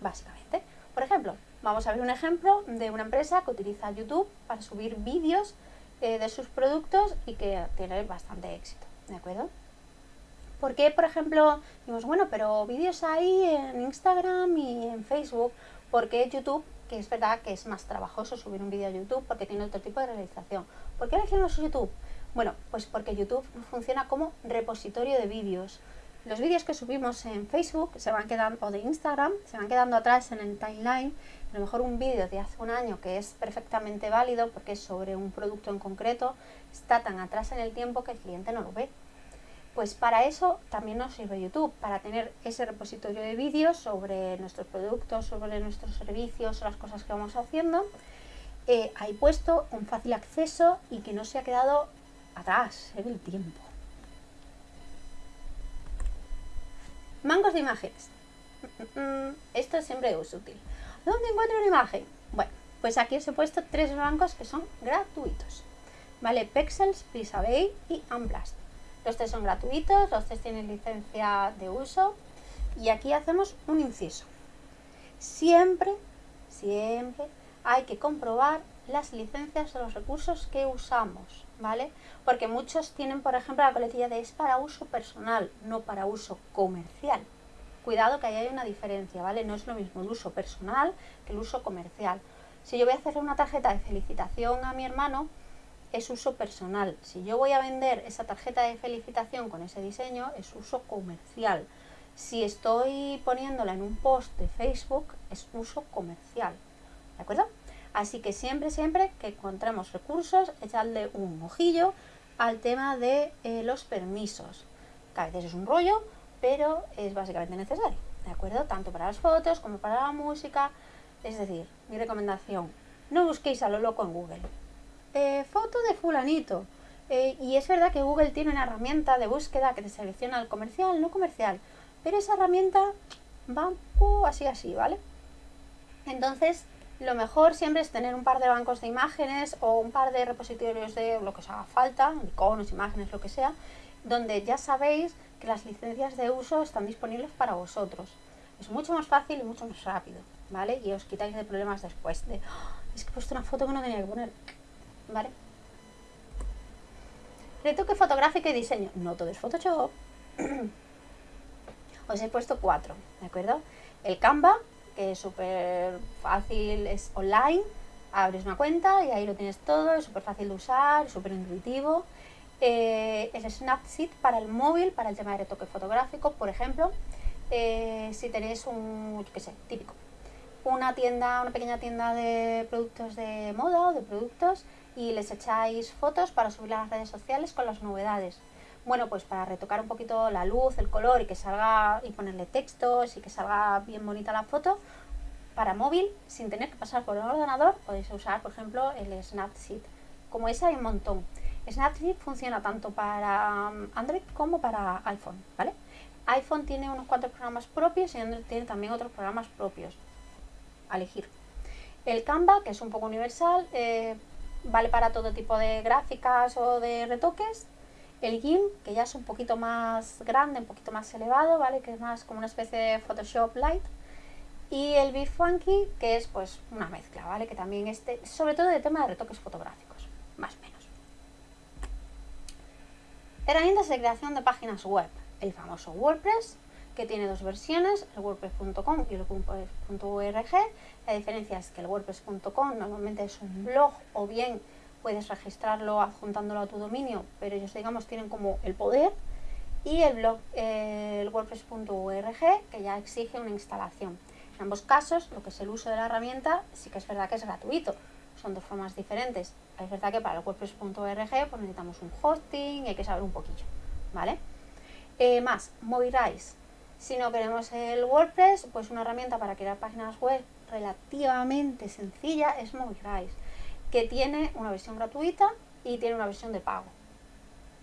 básicamente. Por ejemplo, vamos a ver un ejemplo de una empresa que utiliza YouTube para subir vídeos eh, de sus productos y que tiene bastante éxito, ¿de acuerdo? Porque, por ejemplo, digamos, bueno, pero vídeos hay en Instagram y en Facebook, porque YouTube, que es verdad que es más trabajoso subir un vídeo a YouTube porque tiene otro tipo de realización. ¿Por qué elegimos YouTube? Bueno, pues porque YouTube funciona como repositorio de vídeos. Los vídeos que subimos en Facebook se van quedando, o de Instagram, se van quedando atrás en el timeline a lo mejor un vídeo de hace un año que es perfectamente válido porque es sobre un producto en concreto, está tan atrás en el tiempo que el cliente no lo ve. Pues para eso también nos sirve YouTube, para tener ese repositorio de vídeos sobre nuestros productos, sobre nuestros servicios, las cosas que vamos haciendo, eh, ahí puesto con fácil acceso y que no se ha quedado atrás en el tiempo. Mangos de imágenes. Mm, mm, mm, esto siempre es útil. ¿Dónde encuentro una imagen? Bueno, pues aquí os he puesto tres bancos que son gratuitos. ¿Vale? Pexels, Pixabay y Unblast. Los tres son gratuitos, los tres tienen licencia de uso. Y aquí hacemos un inciso. Siempre, siempre hay que comprobar las licencias de los recursos que usamos, ¿vale? Porque muchos tienen, por ejemplo, la coletilla de es para uso personal, no para uso comercial. Cuidado que ahí hay una diferencia, ¿vale? No es lo mismo el uso personal que el uso comercial. Si yo voy a hacerle una tarjeta de felicitación a mi hermano, es uso personal. Si yo voy a vender esa tarjeta de felicitación con ese diseño, es uso comercial. Si estoy poniéndola en un post de Facebook, es uso comercial. ¿De acuerdo? Así que siempre, siempre que encontremos recursos, echadle un ojillo al tema de eh, los permisos. Que a veces es un rollo, pero es básicamente necesario. ¿De acuerdo? Tanto para las fotos como para la música, es decir, mi recomendación, no busquéis a lo loco en Google. Eh, foto de fulanito. Eh, y es verdad que Google tiene una herramienta de búsqueda que te selecciona el comercial, no comercial. Pero esa herramienta va así, así, ¿vale? Entonces, lo mejor siempre es tener un par de bancos de imágenes o un par de repositorios de lo que os haga falta, iconos, imágenes, lo que sea, donde ya sabéis que las licencias de uso están disponibles para vosotros. Es mucho más fácil y mucho más rápido. ¿vale? Y os quitáis de problemas después de, ¡Ah! es que he puesto una foto que no tenía que poner, ¿vale? Retoque fotográfico y diseño. No todo es Photoshop. os he puesto cuatro, ¿de acuerdo? El Canva, que es súper fácil, es online. Abres una cuenta y ahí lo tienes todo, es súper fácil de usar, súper intuitivo. Eh, el Snapseed para el móvil, para el tema de retoque fotográfico, por ejemplo. Eh, si tenéis un, qué sé, típico, una tienda, una pequeña tienda de productos de moda o de productos y les echáis fotos para subir a las redes sociales con las novedades. Bueno, pues para retocar un poquito la luz, el color y que salga y ponerle textos y que salga bien bonita la foto, para móvil, sin tener que pasar por el ordenador, podéis usar, por ejemplo, el Snapseed. Como ese hay un montón. Snapseed funciona tanto para um, Android como para iPhone, ¿vale? iPhone tiene unos cuantos programas propios y Android tiene también otros programas propios elegir. El Canva, que es un poco universal, eh, vale para todo tipo de gráficas o de retoques. El GIMP, que ya es un poquito más grande, un poquito más elevado, ¿vale? Que es más como una especie de Photoshop Light. Y el Funky, que es pues una mezcla, ¿vale? Que también este, sobre todo de tema de retoques fotográficos, más o menos. Herramientas de creación de páginas web. El famoso WordPress, que tiene dos versiones, el wordpress.com y el wordpress.org. La diferencia es que el wordpress.com normalmente es un blog o bien puedes registrarlo adjuntándolo a tu dominio, pero ellos digamos tienen como el poder y el blog eh, el wordpress.org que ya exige una instalación. En ambos casos, lo que es el uso de la herramienta, sí que es verdad que es gratuito. Son dos formas diferentes. Es verdad que para el wordpress.org pues necesitamos un hosting y hay que saber un poquillo, ¿vale? Eh, más, Mobilize si no queremos el WordPress, pues una herramienta para crear páginas web relativamente sencilla es MobiGrise, que tiene una versión gratuita y tiene una versión de pago.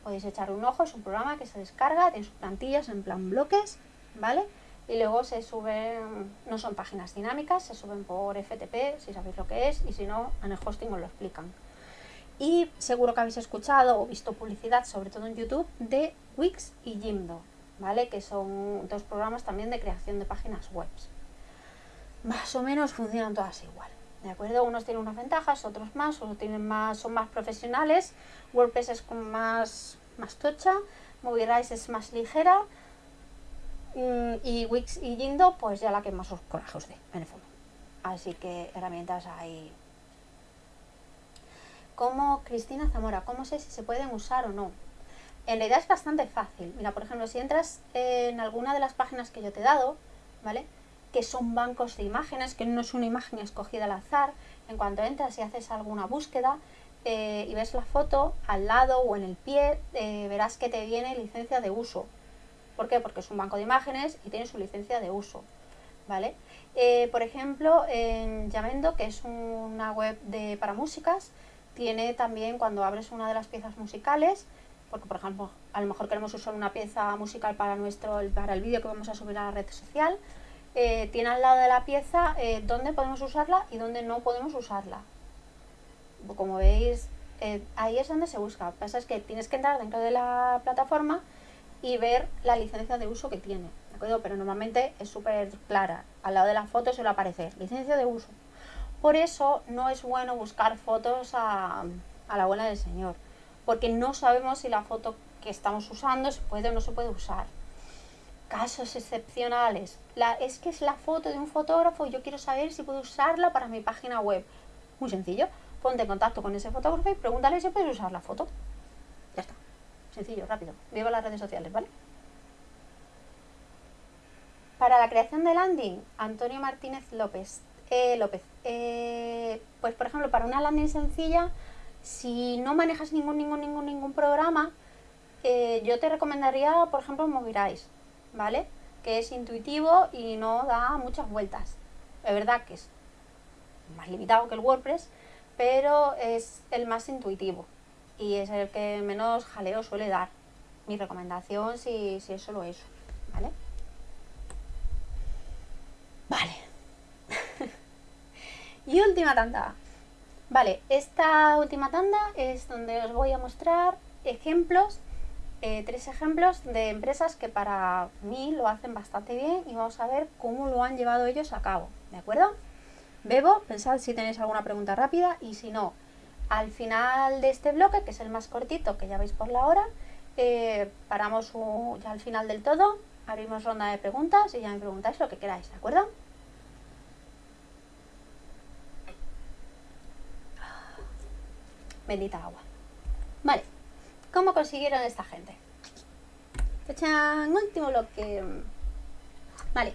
Podéis echar un ojo, es un programa que se descarga, tiene sus plantillas en plan bloques, ¿vale? Y luego se suben, no son páginas dinámicas, se suben por FTP, si sabéis lo que es, y si no, en el hosting os lo explican. Y seguro que habéis escuchado o visto publicidad, sobre todo en YouTube, de Wix y Jimdo. ¿vale? Que son dos programas también de creación de páginas web. Más o menos funcionan todas igual. ¿De acuerdo? Unos tienen unas ventajas, otros más, unos tienen más, son más profesionales. WordPress es como más, más tocha, Mobilize es más ligera. Mm, y Wix y Jindo, pues ya la que más os coraje os dé, en el fondo. Así que herramientas hay. Como Cristina Zamora, ¿cómo sé si se pueden usar o no? En realidad es bastante fácil. Mira, por ejemplo, si entras en alguna de las páginas que yo te he dado, ¿vale? Que son bancos de imágenes, que no es una imagen escogida al azar. En cuanto entras y haces alguna búsqueda eh, y ves la foto, al lado o en el pie, eh, verás que te viene licencia de uso. ¿Por qué? Porque es un banco de imágenes y tiene su licencia de uso. ¿Vale? Eh, por ejemplo, en Yamendo, que es una web de, para músicas, tiene también cuando abres una de las piezas musicales, porque por ejemplo a lo mejor queremos usar una pieza musical para nuestro para el vídeo que vamos a subir a la red social eh, tiene al lado de la pieza eh, dónde podemos usarla y dónde no podemos usarla como veis eh, ahí es donde se busca lo que pasa es que tienes que entrar dentro de la plataforma y ver la licencia de uso que tiene ¿de acuerdo? pero normalmente es súper clara al lado de la foto suele aparecer licencia de uso Por eso no es bueno buscar fotos a, a la abuela del señor, porque no sabemos si la foto que estamos usando se puede o no se puede usar. Casos excepcionales. Es que es la foto de un fotógrafo y yo quiero saber si puedo usarla para mi página web. Muy sencillo. Ponte en contacto con ese fotógrafo y pregúntale si puedes usar la foto. Ya está. Sencillo, rápido. Viva las redes sociales, ¿vale? Para la creación de landing, Antonio Martínez López. Eh, López. Eh, pues por ejemplo, para una landing sencilla, si no manejas ningún, ningún, ningún, ningún programa, eh, yo te recomendaría, por ejemplo, Movirise, ¿vale? Que es intuitivo y no da muchas vueltas. Es verdad que es más limitado que el WordPress, pero es el más intuitivo y es el que menos jaleo suele dar. Mi recomendación si, si es solo eso, ¿vale? Vale. y última tanda. Vale, esta última tanda es donde os voy a mostrar ejemplos, eh, tres ejemplos de empresas que para mí lo hacen bastante bien y vamos a ver cómo lo han llevado ellos a cabo, ¿de acuerdo? Bebo, pensad si tenéis alguna pregunta rápida y si no, al final de este bloque, que es el más cortito, que ya veis por la hora, eh, paramos ya al final del todo, abrimos ronda de preguntas y ya me preguntáis lo que queráis, ¿de acuerdo? Bendita agua. Vale, ¿cómo consiguieron esta gente? Echan último bloque. Vale,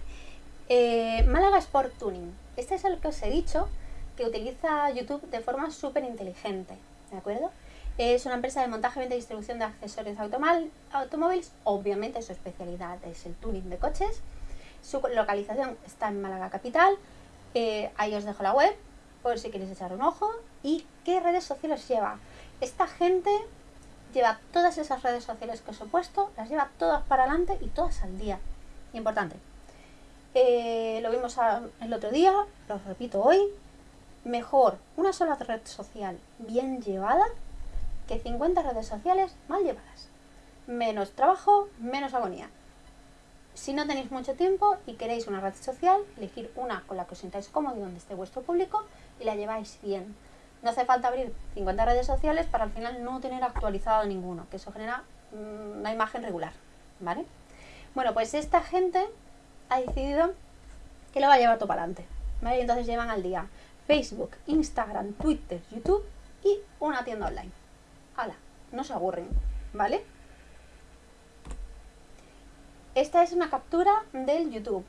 eh, Málaga Sport Tuning. Este es el que os he dicho que utiliza YouTube de forma súper inteligente, ¿de acuerdo? Es una empresa de montaje, venta y distribución de accesorios automóviles. Obviamente su especialidad es el tuning de coches. Su localización está en Málaga Capital. Eh, ahí os dejo la web por si queréis echar un ojo. ¿Y qué redes sociales lleva? Esta gente lleva todas esas redes sociales que os he puesto, las lleva todas para adelante y todas al día. Importante. Eh, lo vimos el otro día, lo repito hoy. Mejor una sola red social bien llevada que 50 redes sociales mal llevadas. Menos trabajo, menos agonía. Si no tenéis mucho tiempo y queréis una red social, elegir una con la que os sintáis cómodos y donde esté vuestro público y la lleváis bien. No hace falta abrir 50 redes sociales para al final no tener actualizado ninguno, que eso genera mm, una imagen regular, ¿vale? Bueno, pues esta gente ha decidido que lo va a llevar todo para adelante, ¿vale? entonces llevan al día Facebook, Instagram, Twitter, YouTube y una tienda online. ¡Hala! No se aburren, ¿vale? Esta es una captura del YouTube.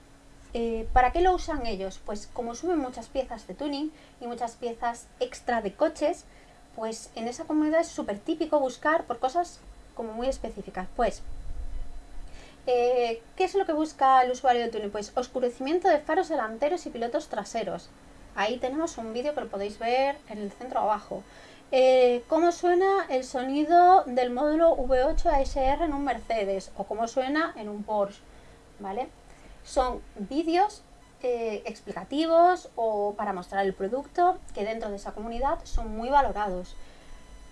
Eh, ¿Para qué lo usan ellos? Pues como suben muchas piezas de tuning y muchas piezas extra de coches, pues en esa comunidad es súper típico buscar por cosas como muy específicas. Pues, eh, ¿qué es lo que busca el usuario de tuning? Pues oscurecimiento de faros delanteros y pilotos traseros. Ahí tenemos un vídeo que lo podéis ver en el centro abajo. Eh, cómo suena el sonido del módulo V8 ASR en un Mercedes o cómo suena en un Porsche, ¿vale? Son vídeos eh, explicativos o para mostrar el producto que dentro de esa comunidad son muy valorados.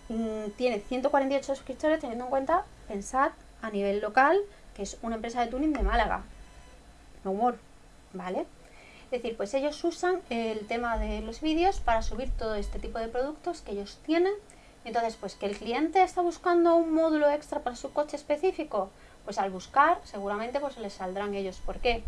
Mm, tiene 148 suscriptores teniendo en cuenta, pensad, a nivel local, que es una empresa de tuning de Málaga. No humor, ¿vale? Es decir, pues ellos usan el tema de los vídeos para subir todo este tipo de productos que ellos tienen. Entonces, pues que el cliente está buscando un módulo extra para su coche específico, pues al buscar seguramente pues les saldrán ellos. ¿Por qué?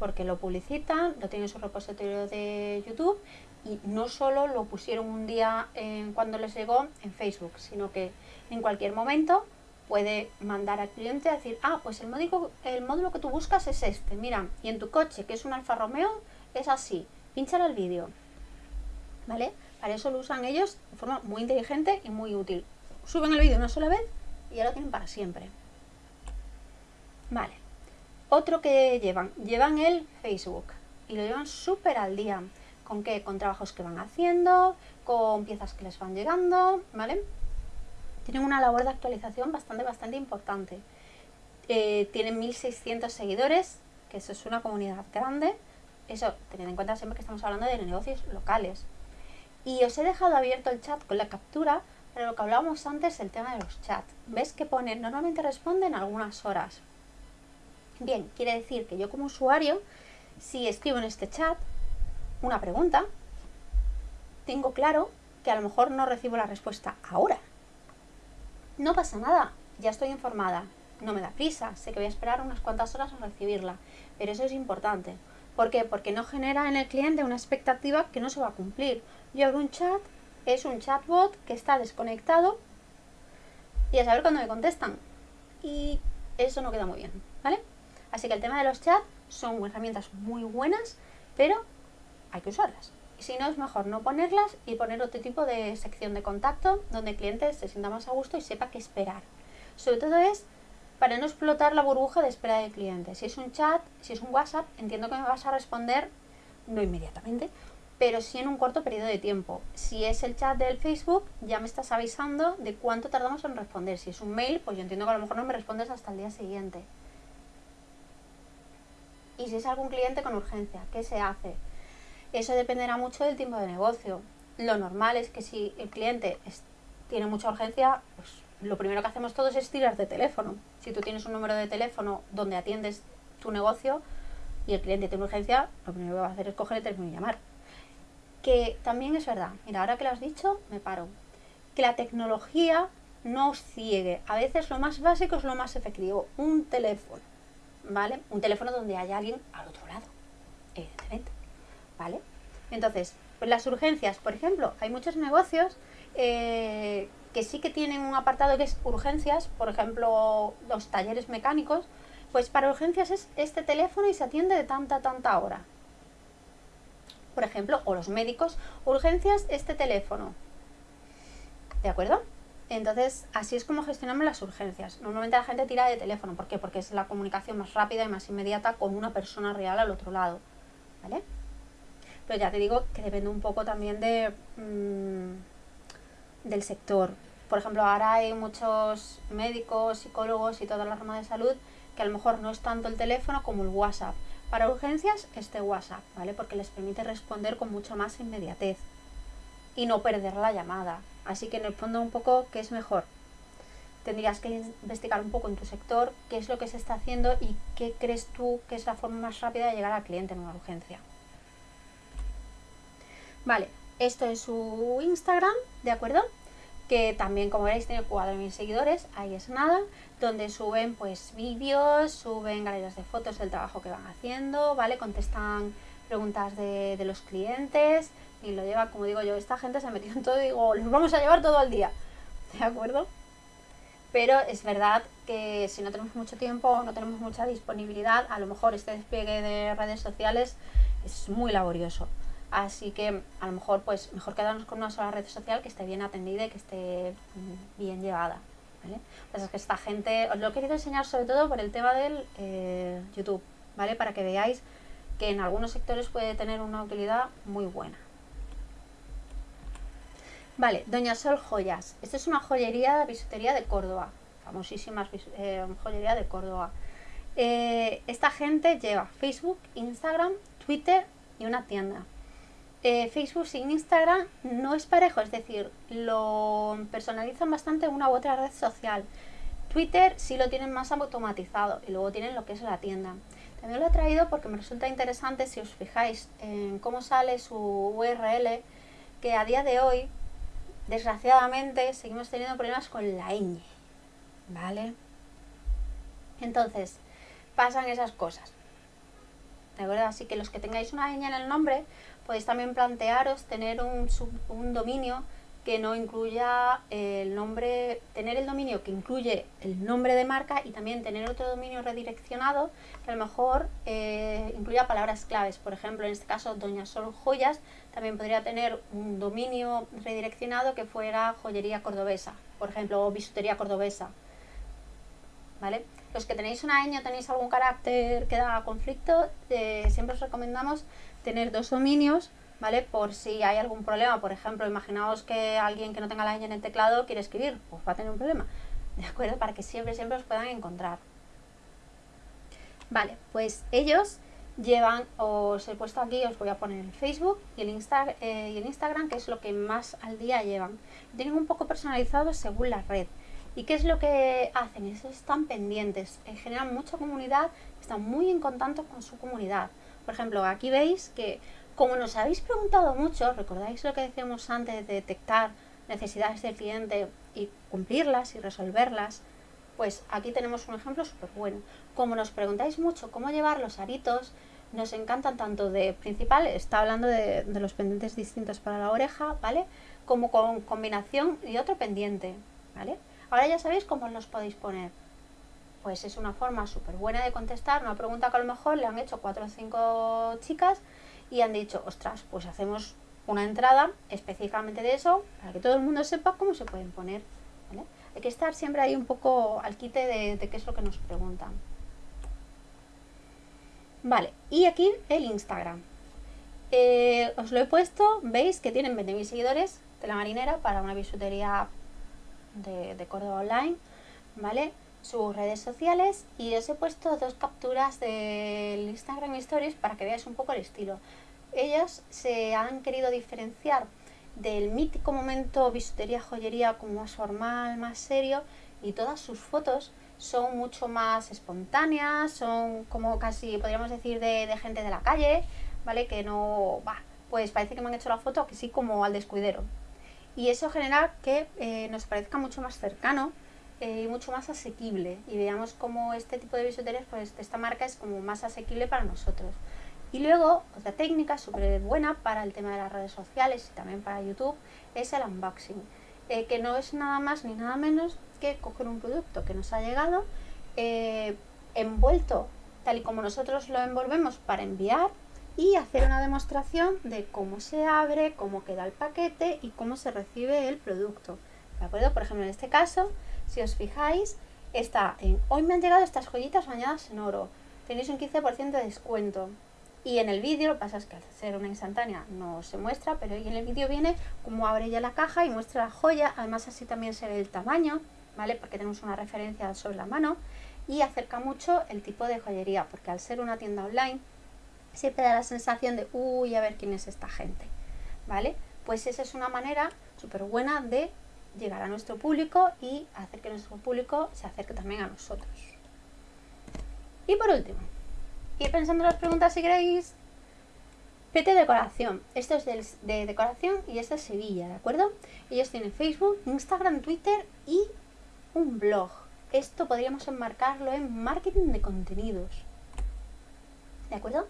Porque lo publicitan, lo tienen en su repositorio de YouTube y no solo lo pusieron un día en, cuando les llegó en Facebook, sino que en cualquier momento puede mandar al cliente a decir, ah, pues el módulo, el módulo que tú buscas es este, mira, y en tu coche, que es un Alfa Romeo, es así, pinchar el vídeo, ¿vale? Para eso lo usan ellos de forma muy inteligente y muy útil. Suben el vídeo una sola vez y ya lo tienen para siempre. Vale. Otro que llevan, llevan el Facebook y lo llevan súper al día. ¿Con qué? Con trabajos que van haciendo, con piezas que les van llegando, ¿vale? Tienen una labor de actualización bastante, bastante importante. Eh, tienen 1600 seguidores, que eso es una comunidad grande eso, teniendo en cuenta siempre que estamos hablando de negocios locales. Y os he dejado abierto el chat con la captura, pero lo que hablábamos antes, el tema de los chats. ¿Ves que pone, normalmente responden algunas horas? Bien, quiere decir que yo como usuario, si escribo en este chat una pregunta, tengo claro que a lo mejor no recibo la respuesta ahora. No pasa nada, ya estoy informada, no me da prisa, sé que voy a esperar unas cuantas horas a recibirla, pero eso es importante. ¿Por qué? Porque no genera en el cliente una expectativa que no se va a cumplir. Yo abro un chat, es un chatbot que está desconectado y a saber cuándo me contestan. Y eso no queda muy bien, ¿vale? Así que el tema de los chats son herramientas muy buenas, pero hay que usarlas. Si no, es mejor no ponerlas y poner otro tipo de sección de contacto donde el cliente se sienta más a gusto y sepa qué esperar. Sobre todo es para no explotar la burbuja de espera del cliente. Si es un chat, si es un WhatsApp, entiendo que me vas a responder, no inmediatamente, pero sí en un corto periodo de tiempo. Si es el chat del Facebook, ya me estás avisando de cuánto tardamos en responder. Si es un mail, pues yo entiendo que a lo mejor no me respondes hasta el día siguiente. Y si es algún cliente con urgencia, ¿qué se hace? Eso dependerá mucho del tiempo de negocio. Lo normal es que si el cliente tiene mucha urgencia, pues lo primero que hacemos todos es tirar de teléfono. Si tú tienes un número de teléfono donde atiendes tu negocio y el cliente tiene urgencia, lo primero que va a hacer es coger el teléfono y llamar. Que también es verdad, mira, ahora que lo has dicho, me paro. Que la tecnología no os ciegue. A veces lo más básico es lo más efectivo. Un teléfono, ¿vale? Un teléfono donde haya alguien al otro lado, evidentemente, ¿vale? Entonces, pues las urgencias, por ejemplo, hay muchos negocios eh, que sí que tienen un apartado que es urgencias, por ejemplo, los talleres mecánicos, pues para urgencias es este teléfono y se atiende de tanta, tanta hora. Por ejemplo, o los médicos, urgencias, este teléfono. ¿De acuerdo? Entonces, así es como gestionamos las urgencias. Normalmente la gente tira de teléfono. ¿Por qué? Porque es la comunicación más rápida y más inmediata con una persona real al otro lado. ¿Vale? Pero ya te digo que depende un poco también de... Mmm, del sector. Por ejemplo, ahora hay muchos médicos, psicólogos y toda la rama de salud que a lo mejor no es tanto el teléfono como el WhatsApp. Para urgencias, este WhatsApp, ¿vale? Porque les permite responder con mucha más inmediatez y no perder la llamada. Así que en el fondo un poco, ¿qué es mejor? Tendrías que investigar un poco en tu sector qué es lo que se está haciendo y qué crees tú que es la forma más rápida de llegar al cliente en una urgencia. Vale, esto es su Instagram, ¿de acuerdo? Que también, como veréis, tiene 4.000 seguidores, ahí es nada, donde suben pues vídeos, suben galerías de fotos del trabajo que van haciendo, ¿vale? Contestan preguntas de, los clientes y lo lleva, como digo yo, esta gente se ha metido en todo y digo, los vamos a llevar todo el día, ¿de acuerdo? Pero es verdad que si no tenemos mucho tiempo, no tenemos mucha disponibilidad, a lo mejor este despliegue de redes sociales es muy laborioso. Así que a lo mejor pues mejor quedarnos con una sola red social que esté bien atendida y que esté mm, bien llevada. Pues es que esta gente, os lo he querido enseñar sobre todo por el tema del eh, YouTube, ¿vale? Para que veáis que en algunos sectores puede tener una utilidad muy buena. Vale, Doña Sol Joyas. Esta es una joyería bisutería de Córdoba, famosísima eh, joyería de Córdoba. Eh, esta gente lleva Facebook, Instagram, Twitter y una tienda. Eh, Facebook sin Instagram no es parejo, es decir, lo personalizan bastante una u otra red social. Twitter sí lo tienen más automatizado y luego tienen lo que es la tienda. También lo he traído porque me resulta interesante si os fijáis en cómo sale su URL, que a día de hoy, desgraciadamente, seguimos teniendo problemas con la ñ, ¿vale? Entonces, pasan esas cosas. ¿De acuerdo? Así que los que tengáis una ñ en el nombre, podéis también plantearos tener un, un dominio que no incluya el nombre, tener el dominio que incluye el nombre de marca y también tener otro dominio redireccionado que a lo mejor eh, incluya palabras claves. Por ejemplo, en este caso, Doña Sol Joyas también podría tener un dominio redireccionado que fuera joyería cordobesa, por ejemplo, o bisutería cordobesa. ¿Vale? Los que tenéis una ñ tenéis algún carácter que da conflicto, eh, siempre os recomendamos tener dos dominios, ¿vale? Por si hay algún problema, por ejemplo, imaginaos que alguien que no tenga la ñ en el teclado quiere escribir, pues va a tener un problema, ¿de acuerdo? Para que siempre, siempre os puedan encontrar. Vale, pues ellos llevan, os he puesto aquí, os voy a poner el Facebook y el, Insta, eh, y el Instagram, que es lo que más al día llevan. Tienen un poco personalizado según la red. ¿Y qué es lo que hacen? están pendientes, eh, generan mucha comunidad, están muy en contacto con su comunidad. Por ejemplo, aquí veis que Como nos habéis preguntado mucho, recordáis lo que decíamos antes de detectar necesidades del cliente y cumplirlas y resolverlas, pues aquí tenemos un ejemplo súper bueno. Como nos preguntáis mucho cómo llevar los aritos, nos encantan tanto de principal, está hablando de, de los pendientes distintos para la oreja, ¿vale? Como con combinación y otro pendiente, ¿vale? Ahora ya sabéis cómo los podéis poner. Pues es una forma súper buena de contestar una pregunta que a lo mejor le han hecho cuatro o cinco chicas y han dicho, ostras, pues hacemos una entrada específicamente de eso para que todo el mundo sepa cómo se pueden poner. Hay que estar siempre ahí un poco al quite de, qué es lo que nos preguntan. Vale, y aquí el Instagram. Eh, os lo he puesto, veis que tienen 20.000 seguidores de la marinera para una bisutería de, de Córdoba Online, ¿vale? Sus redes sociales y os he puesto dos capturas del Instagram Stories para que veáis un poco el estilo ellos se han querido diferenciar del mítico momento bisutería joyería como más formal, más serio y todas sus fotos son mucho más espontáneas, son como casi podríamos decir de, gente de la calle, ¿vale? Que no, va, pues parece que me han hecho la foto que sí como al descuidero. Y eso genera que eh, nos parezca mucho más cercano eh, y mucho más asequible y veamos como este tipo de bisuterías, pues esta marca es como más asequible para nosotros. Y luego, otra técnica súper buena para el tema de las redes sociales y también para YouTube es el unboxing, eh, que no es nada más ni nada menos que coger un producto que nos ha llegado eh, envuelto tal y como nosotros lo envolvemos para enviar y hacer una demostración de cómo se abre, cómo queda el paquete y cómo se recibe el producto. ¿De acuerdo? Por ejemplo, en este caso, si os fijáis, está en hoy me han llegado estas joyitas bañadas en oro. Tenéis un 15% de descuento. Y en el vídeo, lo que pasa es que al ser una instantánea no se muestra, pero en el vídeo viene como abre ya la caja y muestra la joya, además así también se ve el tamaño, ¿vale? Porque tenemos una referencia sobre la mano y acerca mucho el tipo de joyería, porque al ser una tienda online siempre da la sensación de, uy, a ver quién es esta gente, ¿vale? Pues esa es una manera súper buena de llegar a nuestro público y hacer que nuestro público se acerque también a nosotros. Y por último, ir pensando las preguntas si queréis. PT Decoración. Esto es de, decoración y esto es Sevilla, ¿de acuerdo? Ellos tienen Facebook, Instagram, Twitter y un blog. Esto podríamos enmarcarlo en marketing de contenidos. ¿De acuerdo?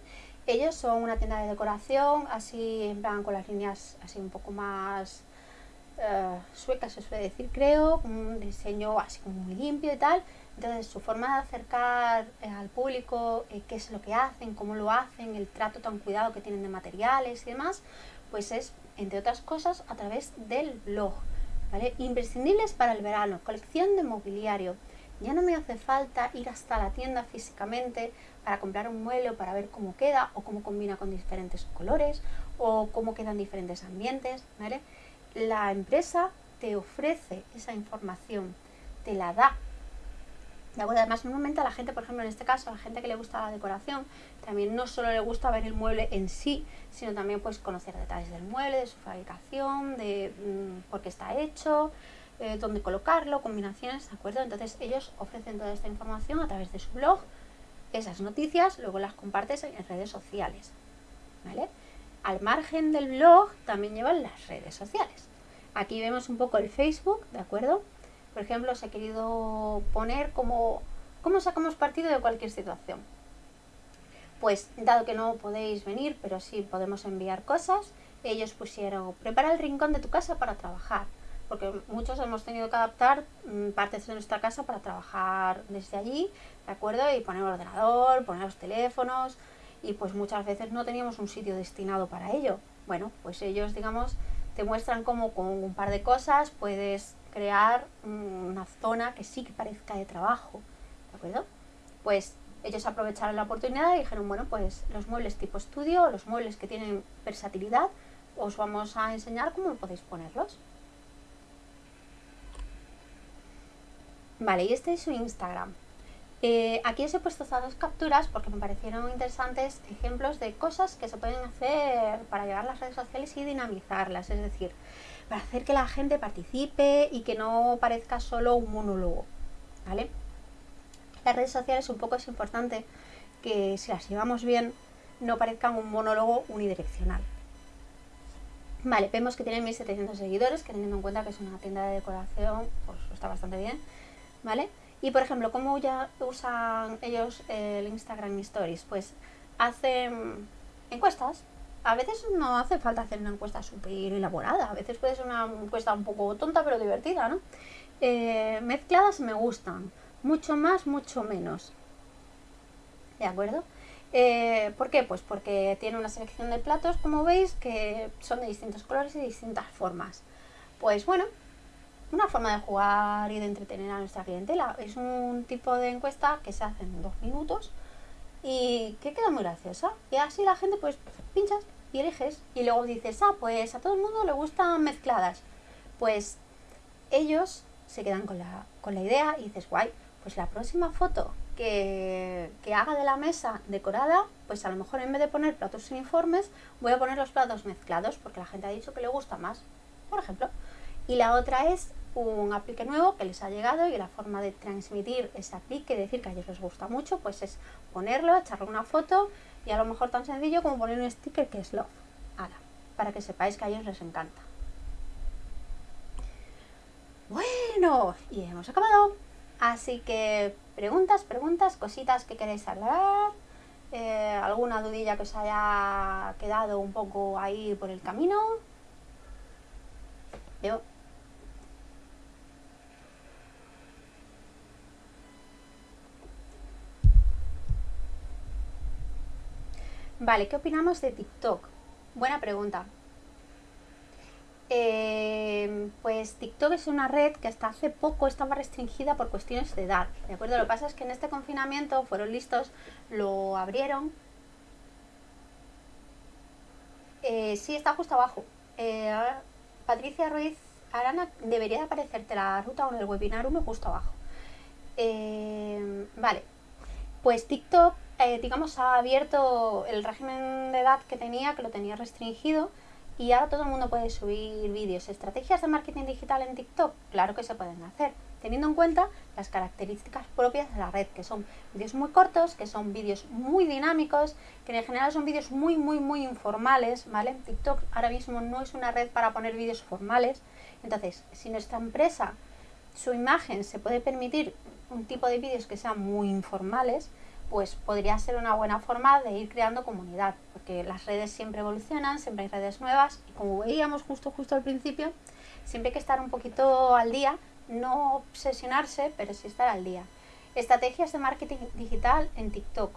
Ellos son una tienda de decoración, así en plan con las líneas así un poco más uh, suecas, se suele decir, creo, un diseño así muy limpio y tal. Entonces, su forma de acercar eh, al público eh, qué es lo que hacen, cómo lo hacen, el trato tan cuidado que tienen de materiales y demás, pues es, entre otras cosas, a través del blog. Imprescindibles para el verano, colección de mobiliario. Ya no me hace falta ir hasta la tienda físicamente para comprar un mueble para ver cómo queda o cómo combina con diferentes colores o cómo quedan diferentes ambientes. La empresa te ofrece esa información, te la da ¿De acuerdo? Además, normalmente a la gente, por ejemplo, en este caso, a la gente que le gusta la decoración, también no solo le gusta ver el mueble en sí, sino también pues conocer detalles del mueble, de su fabricación, de mm, por qué está hecho, eh, dónde colocarlo, combinaciones, ¿de acuerdo? Entonces ellos ofrecen toda esta información a través de su blog, esas noticias, luego las compartes en redes sociales, ¿vale? Al margen del blog también llevan las redes sociales. Aquí vemos un poco el Facebook, ¿de acuerdo? Por ejemplo, os he querido poner como cómo sacamos partido de cualquier situación. Pues dado que no podéis venir, pero sí podemos enviar cosas, ellos pusieron, prepara el rincón de tu casa para trabajar, porque muchos hemos tenido que adaptar mm, partes de nuestra casa para trabajar desde allí, ¿de acuerdo? Y poner ordenador, poner los teléfonos, y pues muchas veces no teníamos un sitio destinado para ello. Bueno, pues ellos, digamos, te muestran cómo con un par de cosas puedes crear una zona que sí que parezca de trabajo, ¿de acuerdo? Pues ellos aprovecharon la oportunidad y dijeron, bueno, pues los muebles tipo estudio, los muebles que tienen versatilidad, os vamos a enseñar cómo podéis ponerlos. Vale, y este es su Instagram. Eh, aquí os he puesto estas dos capturas porque me parecieron interesantes ejemplos de cosas que se pueden hacer para llevar las redes sociales y dinamizarlas. Es decir, hacer que la gente participe y que no parezca solo un monólogo, ¿vale? Las redes sociales un poco es importante que si las llevamos bien, no parezcan un monólogo unidireccional. Vale, vemos que tienen 1700 seguidores, que teniendo en cuenta que es una tienda de decoración, pues está bastante bien, ¿vale? Y por ejemplo, ¿cómo ya usan ellos el Instagram Stories? Pues hacen encuestas. A veces no hace falta hacer una encuesta súper elaborada, a veces puede ser una encuesta un poco tonta pero divertida, ¿no? Eh, mezcladas me gustan, mucho más, mucho menos. ¿De acuerdo? Eh, ¿Por qué? Pues porque tiene una selección de platos, como veis, que son de distintos colores y distintas formas. Pues bueno, una forma de jugar y de entretener a nuestra clientela. Es un tipo de encuesta que se hace en dos minutos y que queda muy graciosa. Y así la gente pues pinchas y eliges y luego dices, ah, pues a todo el mundo le gustan mezcladas. Pues ellos se quedan con la, con la idea y dices, guay, pues la próxima foto que, haga de la mesa decorada, pues a lo mejor en vez de poner platos uniformes, voy a poner los platos mezclados porque la gente ha dicho que le gusta más, por ejemplo. Y la otra es un aplique nuevo que les ha llegado y la forma de transmitir ese aplique, decir que a ellos les gusta mucho, pues es ponerlo, echarle una foto y a lo mejor tan sencillo como poner un sticker que es love, para que sepáis que a ellos les encanta. Bueno, y hemos acabado. Así que preguntas, preguntas, cositas que queréis hablar, eh, alguna dudilla que os haya quedado un poco ahí por el camino. Veo. Vale, ¿qué opinamos de TikTok? Buena pregunta. Eh, pues TikTok es una red que hasta hace poco estaba restringida por cuestiones de edad, ¿de acuerdo? Lo que pasa es que en este confinamiento fueron listos, lo abrieron. Eh, sí, está justo abajo. Eh, Patricia Ruiz Arana debería de aparecerte la ruta en el webinar 1 justo abajo. vale, pues TikTok, digamos, ha abierto el régimen de edad que tenía, que lo tenía restringido, y ahora todo el mundo puede subir vídeos. ¿Estrategias de marketing digital en TikTok? Claro que se pueden hacer, teniendo en cuenta las características propias de la red, que son vídeos muy cortos, que son vídeos muy dinámicos, que en general son vídeos muy, muy, muy informales, ¿vale? TikTok ahora mismo no es una red para poner vídeos formales. Entonces, si nuestra empresa, su imagen se puede permitir un tipo de vídeos que sean muy informales, pues podría ser una buena forma de ir creando comunidad, porque las redes siempre evolucionan, siempre hay redes nuevas y como veíamos justo justo al principio, siempre hay que estar un poquito al día, no obsesionarse, pero sí estar al día. Estrategias de marketing digital en TikTok.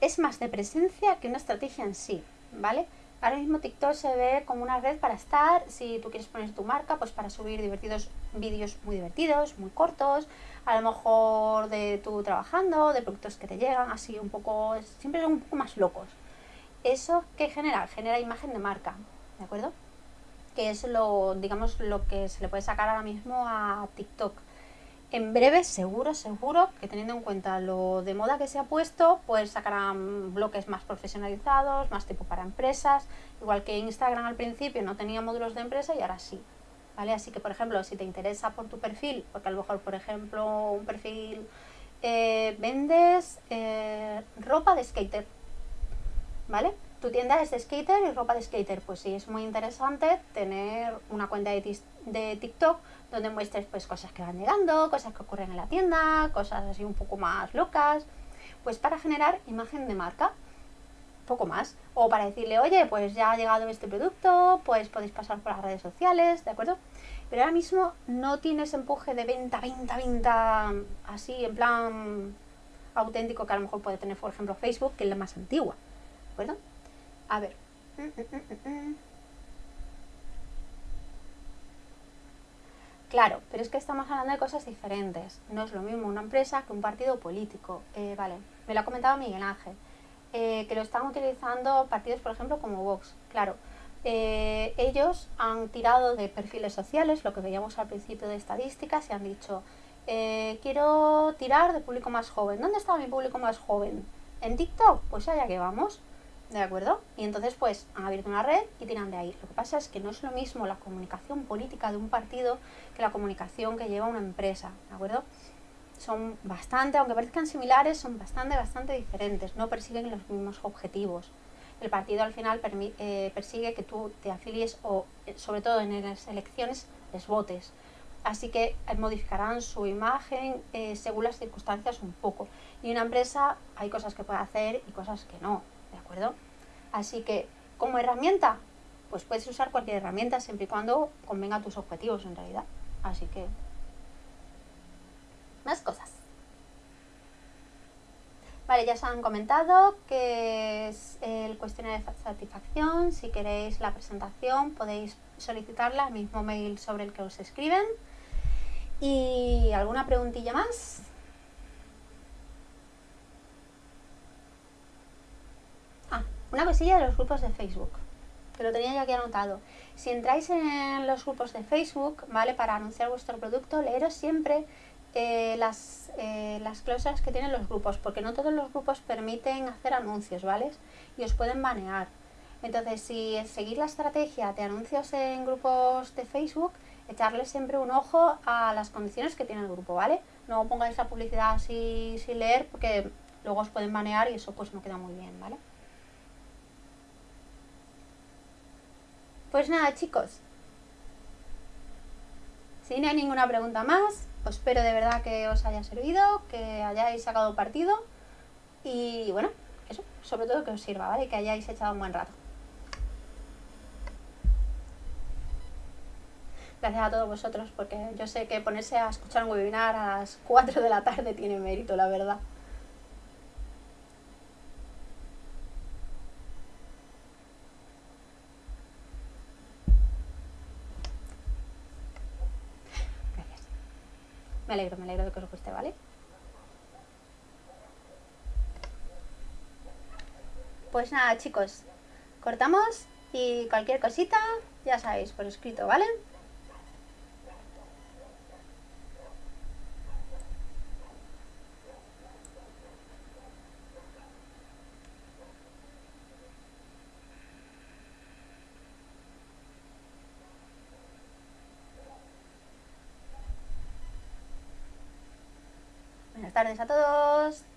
Es más de presencia que una estrategia en sí, ¿vale? Ahora mismo TikTok se ve como una red para estar, si tú quieres poner tu marca, pues para subir divertidos vídeos muy divertidos, muy cortos, a lo mejor de tú trabajando, de productos que te llegan, así un poco, siempre son un poco más locos. ¿Eso qué genera? Genera imagen de marca, ¿de acuerdo? Que es lo, digamos, lo que se le puede sacar ahora mismo a TikTok. En breve, seguro, seguro, que teniendo en cuenta lo de moda que se ha puesto, pues sacarán bloques más profesionalizados, más tipo para empresas, igual que Instagram al principio no tenía módulos de empresa y ahora sí. Así que, por ejemplo, si te interesa por tu perfil, porque a lo mejor, por ejemplo, un perfil eh, vendes eh, ropa de skater, ¿vale? Tu tienda es de skater y ropa de skater, pues sí, es muy interesante tener una cuenta de, de TikTok donde muestres pues cosas que van llegando, cosas que ocurren en la tienda, cosas así un poco más locas, pues para generar imagen de marca poco más. O para decirle, oye, pues ya ha llegado este producto, pues podéis pasar por las redes sociales, ¿de acuerdo? Pero ahora mismo no tienes empuje de venta, venta, venta, así en plan auténtico que a lo mejor puede tener, por ejemplo, Facebook, que es la más antigua, ¿de acuerdo? A ver. Claro, pero es que estamos hablando de cosas diferentes. No es lo mismo una empresa que un partido político. Eh, vale, me lo ha comentado Miguel Ángel. Eh, que lo están utilizando partidos, por ejemplo, como Vox. Claro, eh, ellos han tirado de perfiles sociales, lo que veíamos al principio de estadísticas, y han dicho, eh, quiero tirar de público más joven. ¿Dónde está mi público más joven? ¿En TikTok? Pues allá que vamos. ¿De acuerdo? Y entonces pues han abierto una red y tiran de ahí. Lo que pasa es que no es lo mismo la comunicación política de un partido que la comunicación que lleva una empresa. ¿De acuerdo? Son bastante, aunque parezcan similares, son bastante, bastante diferentes, no persiguen los mismos objetivos. El partido al final eh, persigue que tú te afilies o, eh, sobre todo en las elecciones, les votes. Así que eh, modificarán su imagen según las circunstancias un poco. Y una empresa hay cosas que puede hacer y cosas que no, ¿de acuerdo? Así que como herramienta, pues puedes usar cualquier herramienta siempre y cuando convenga a tus objetivos en realidad. Así que más cosas. Vale, ya os han comentado que es el cuestionario de satisfacción. Si queréis la presentación podéis solicitarla al mismo mail sobre el que os escriben. ¿Y alguna preguntilla más? Ah, una cosilla de los grupos de Facebook, que lo tenía ya aquí anotado. Si entráis en los grupos de Facebook, ¿vale? Para anunciar vuestro producto, leeros siempre eh, las, eh, las cláusulas que tienen los grupos, porque no todos los grupos permiten hacer anuncios, ¿vale? Y os pueden banear. Entonces, si seguís la estrategia de anuncios en grupos de Facebook, echarle siempre un ojo a las condiciones que tiene el grupo, ¿vale? No pongáis la publicidad así sin leer, porque luego os pueden banear y eso pues no queda muy bien, ¿vale? Pues nada, chicos. Si no hay ninguna pregunta más, espero de verdad que os haya servido, que hayáis sacado partido y bueno, eso, sobre todo que os sirva, ¿vale? Que hayáis echado un buen rato. Gracias a todos vosotros porque yo sé que ponerse a escuchar un webinar a las 4 de la tarde tiene mérito, la verdad. Me alegro, me alegro de que os guste, ¿vale? Pues nada, chicos, cortamos y cualquier cosita, ya sabéis, por escrito, ¿vale? Tardes a todos.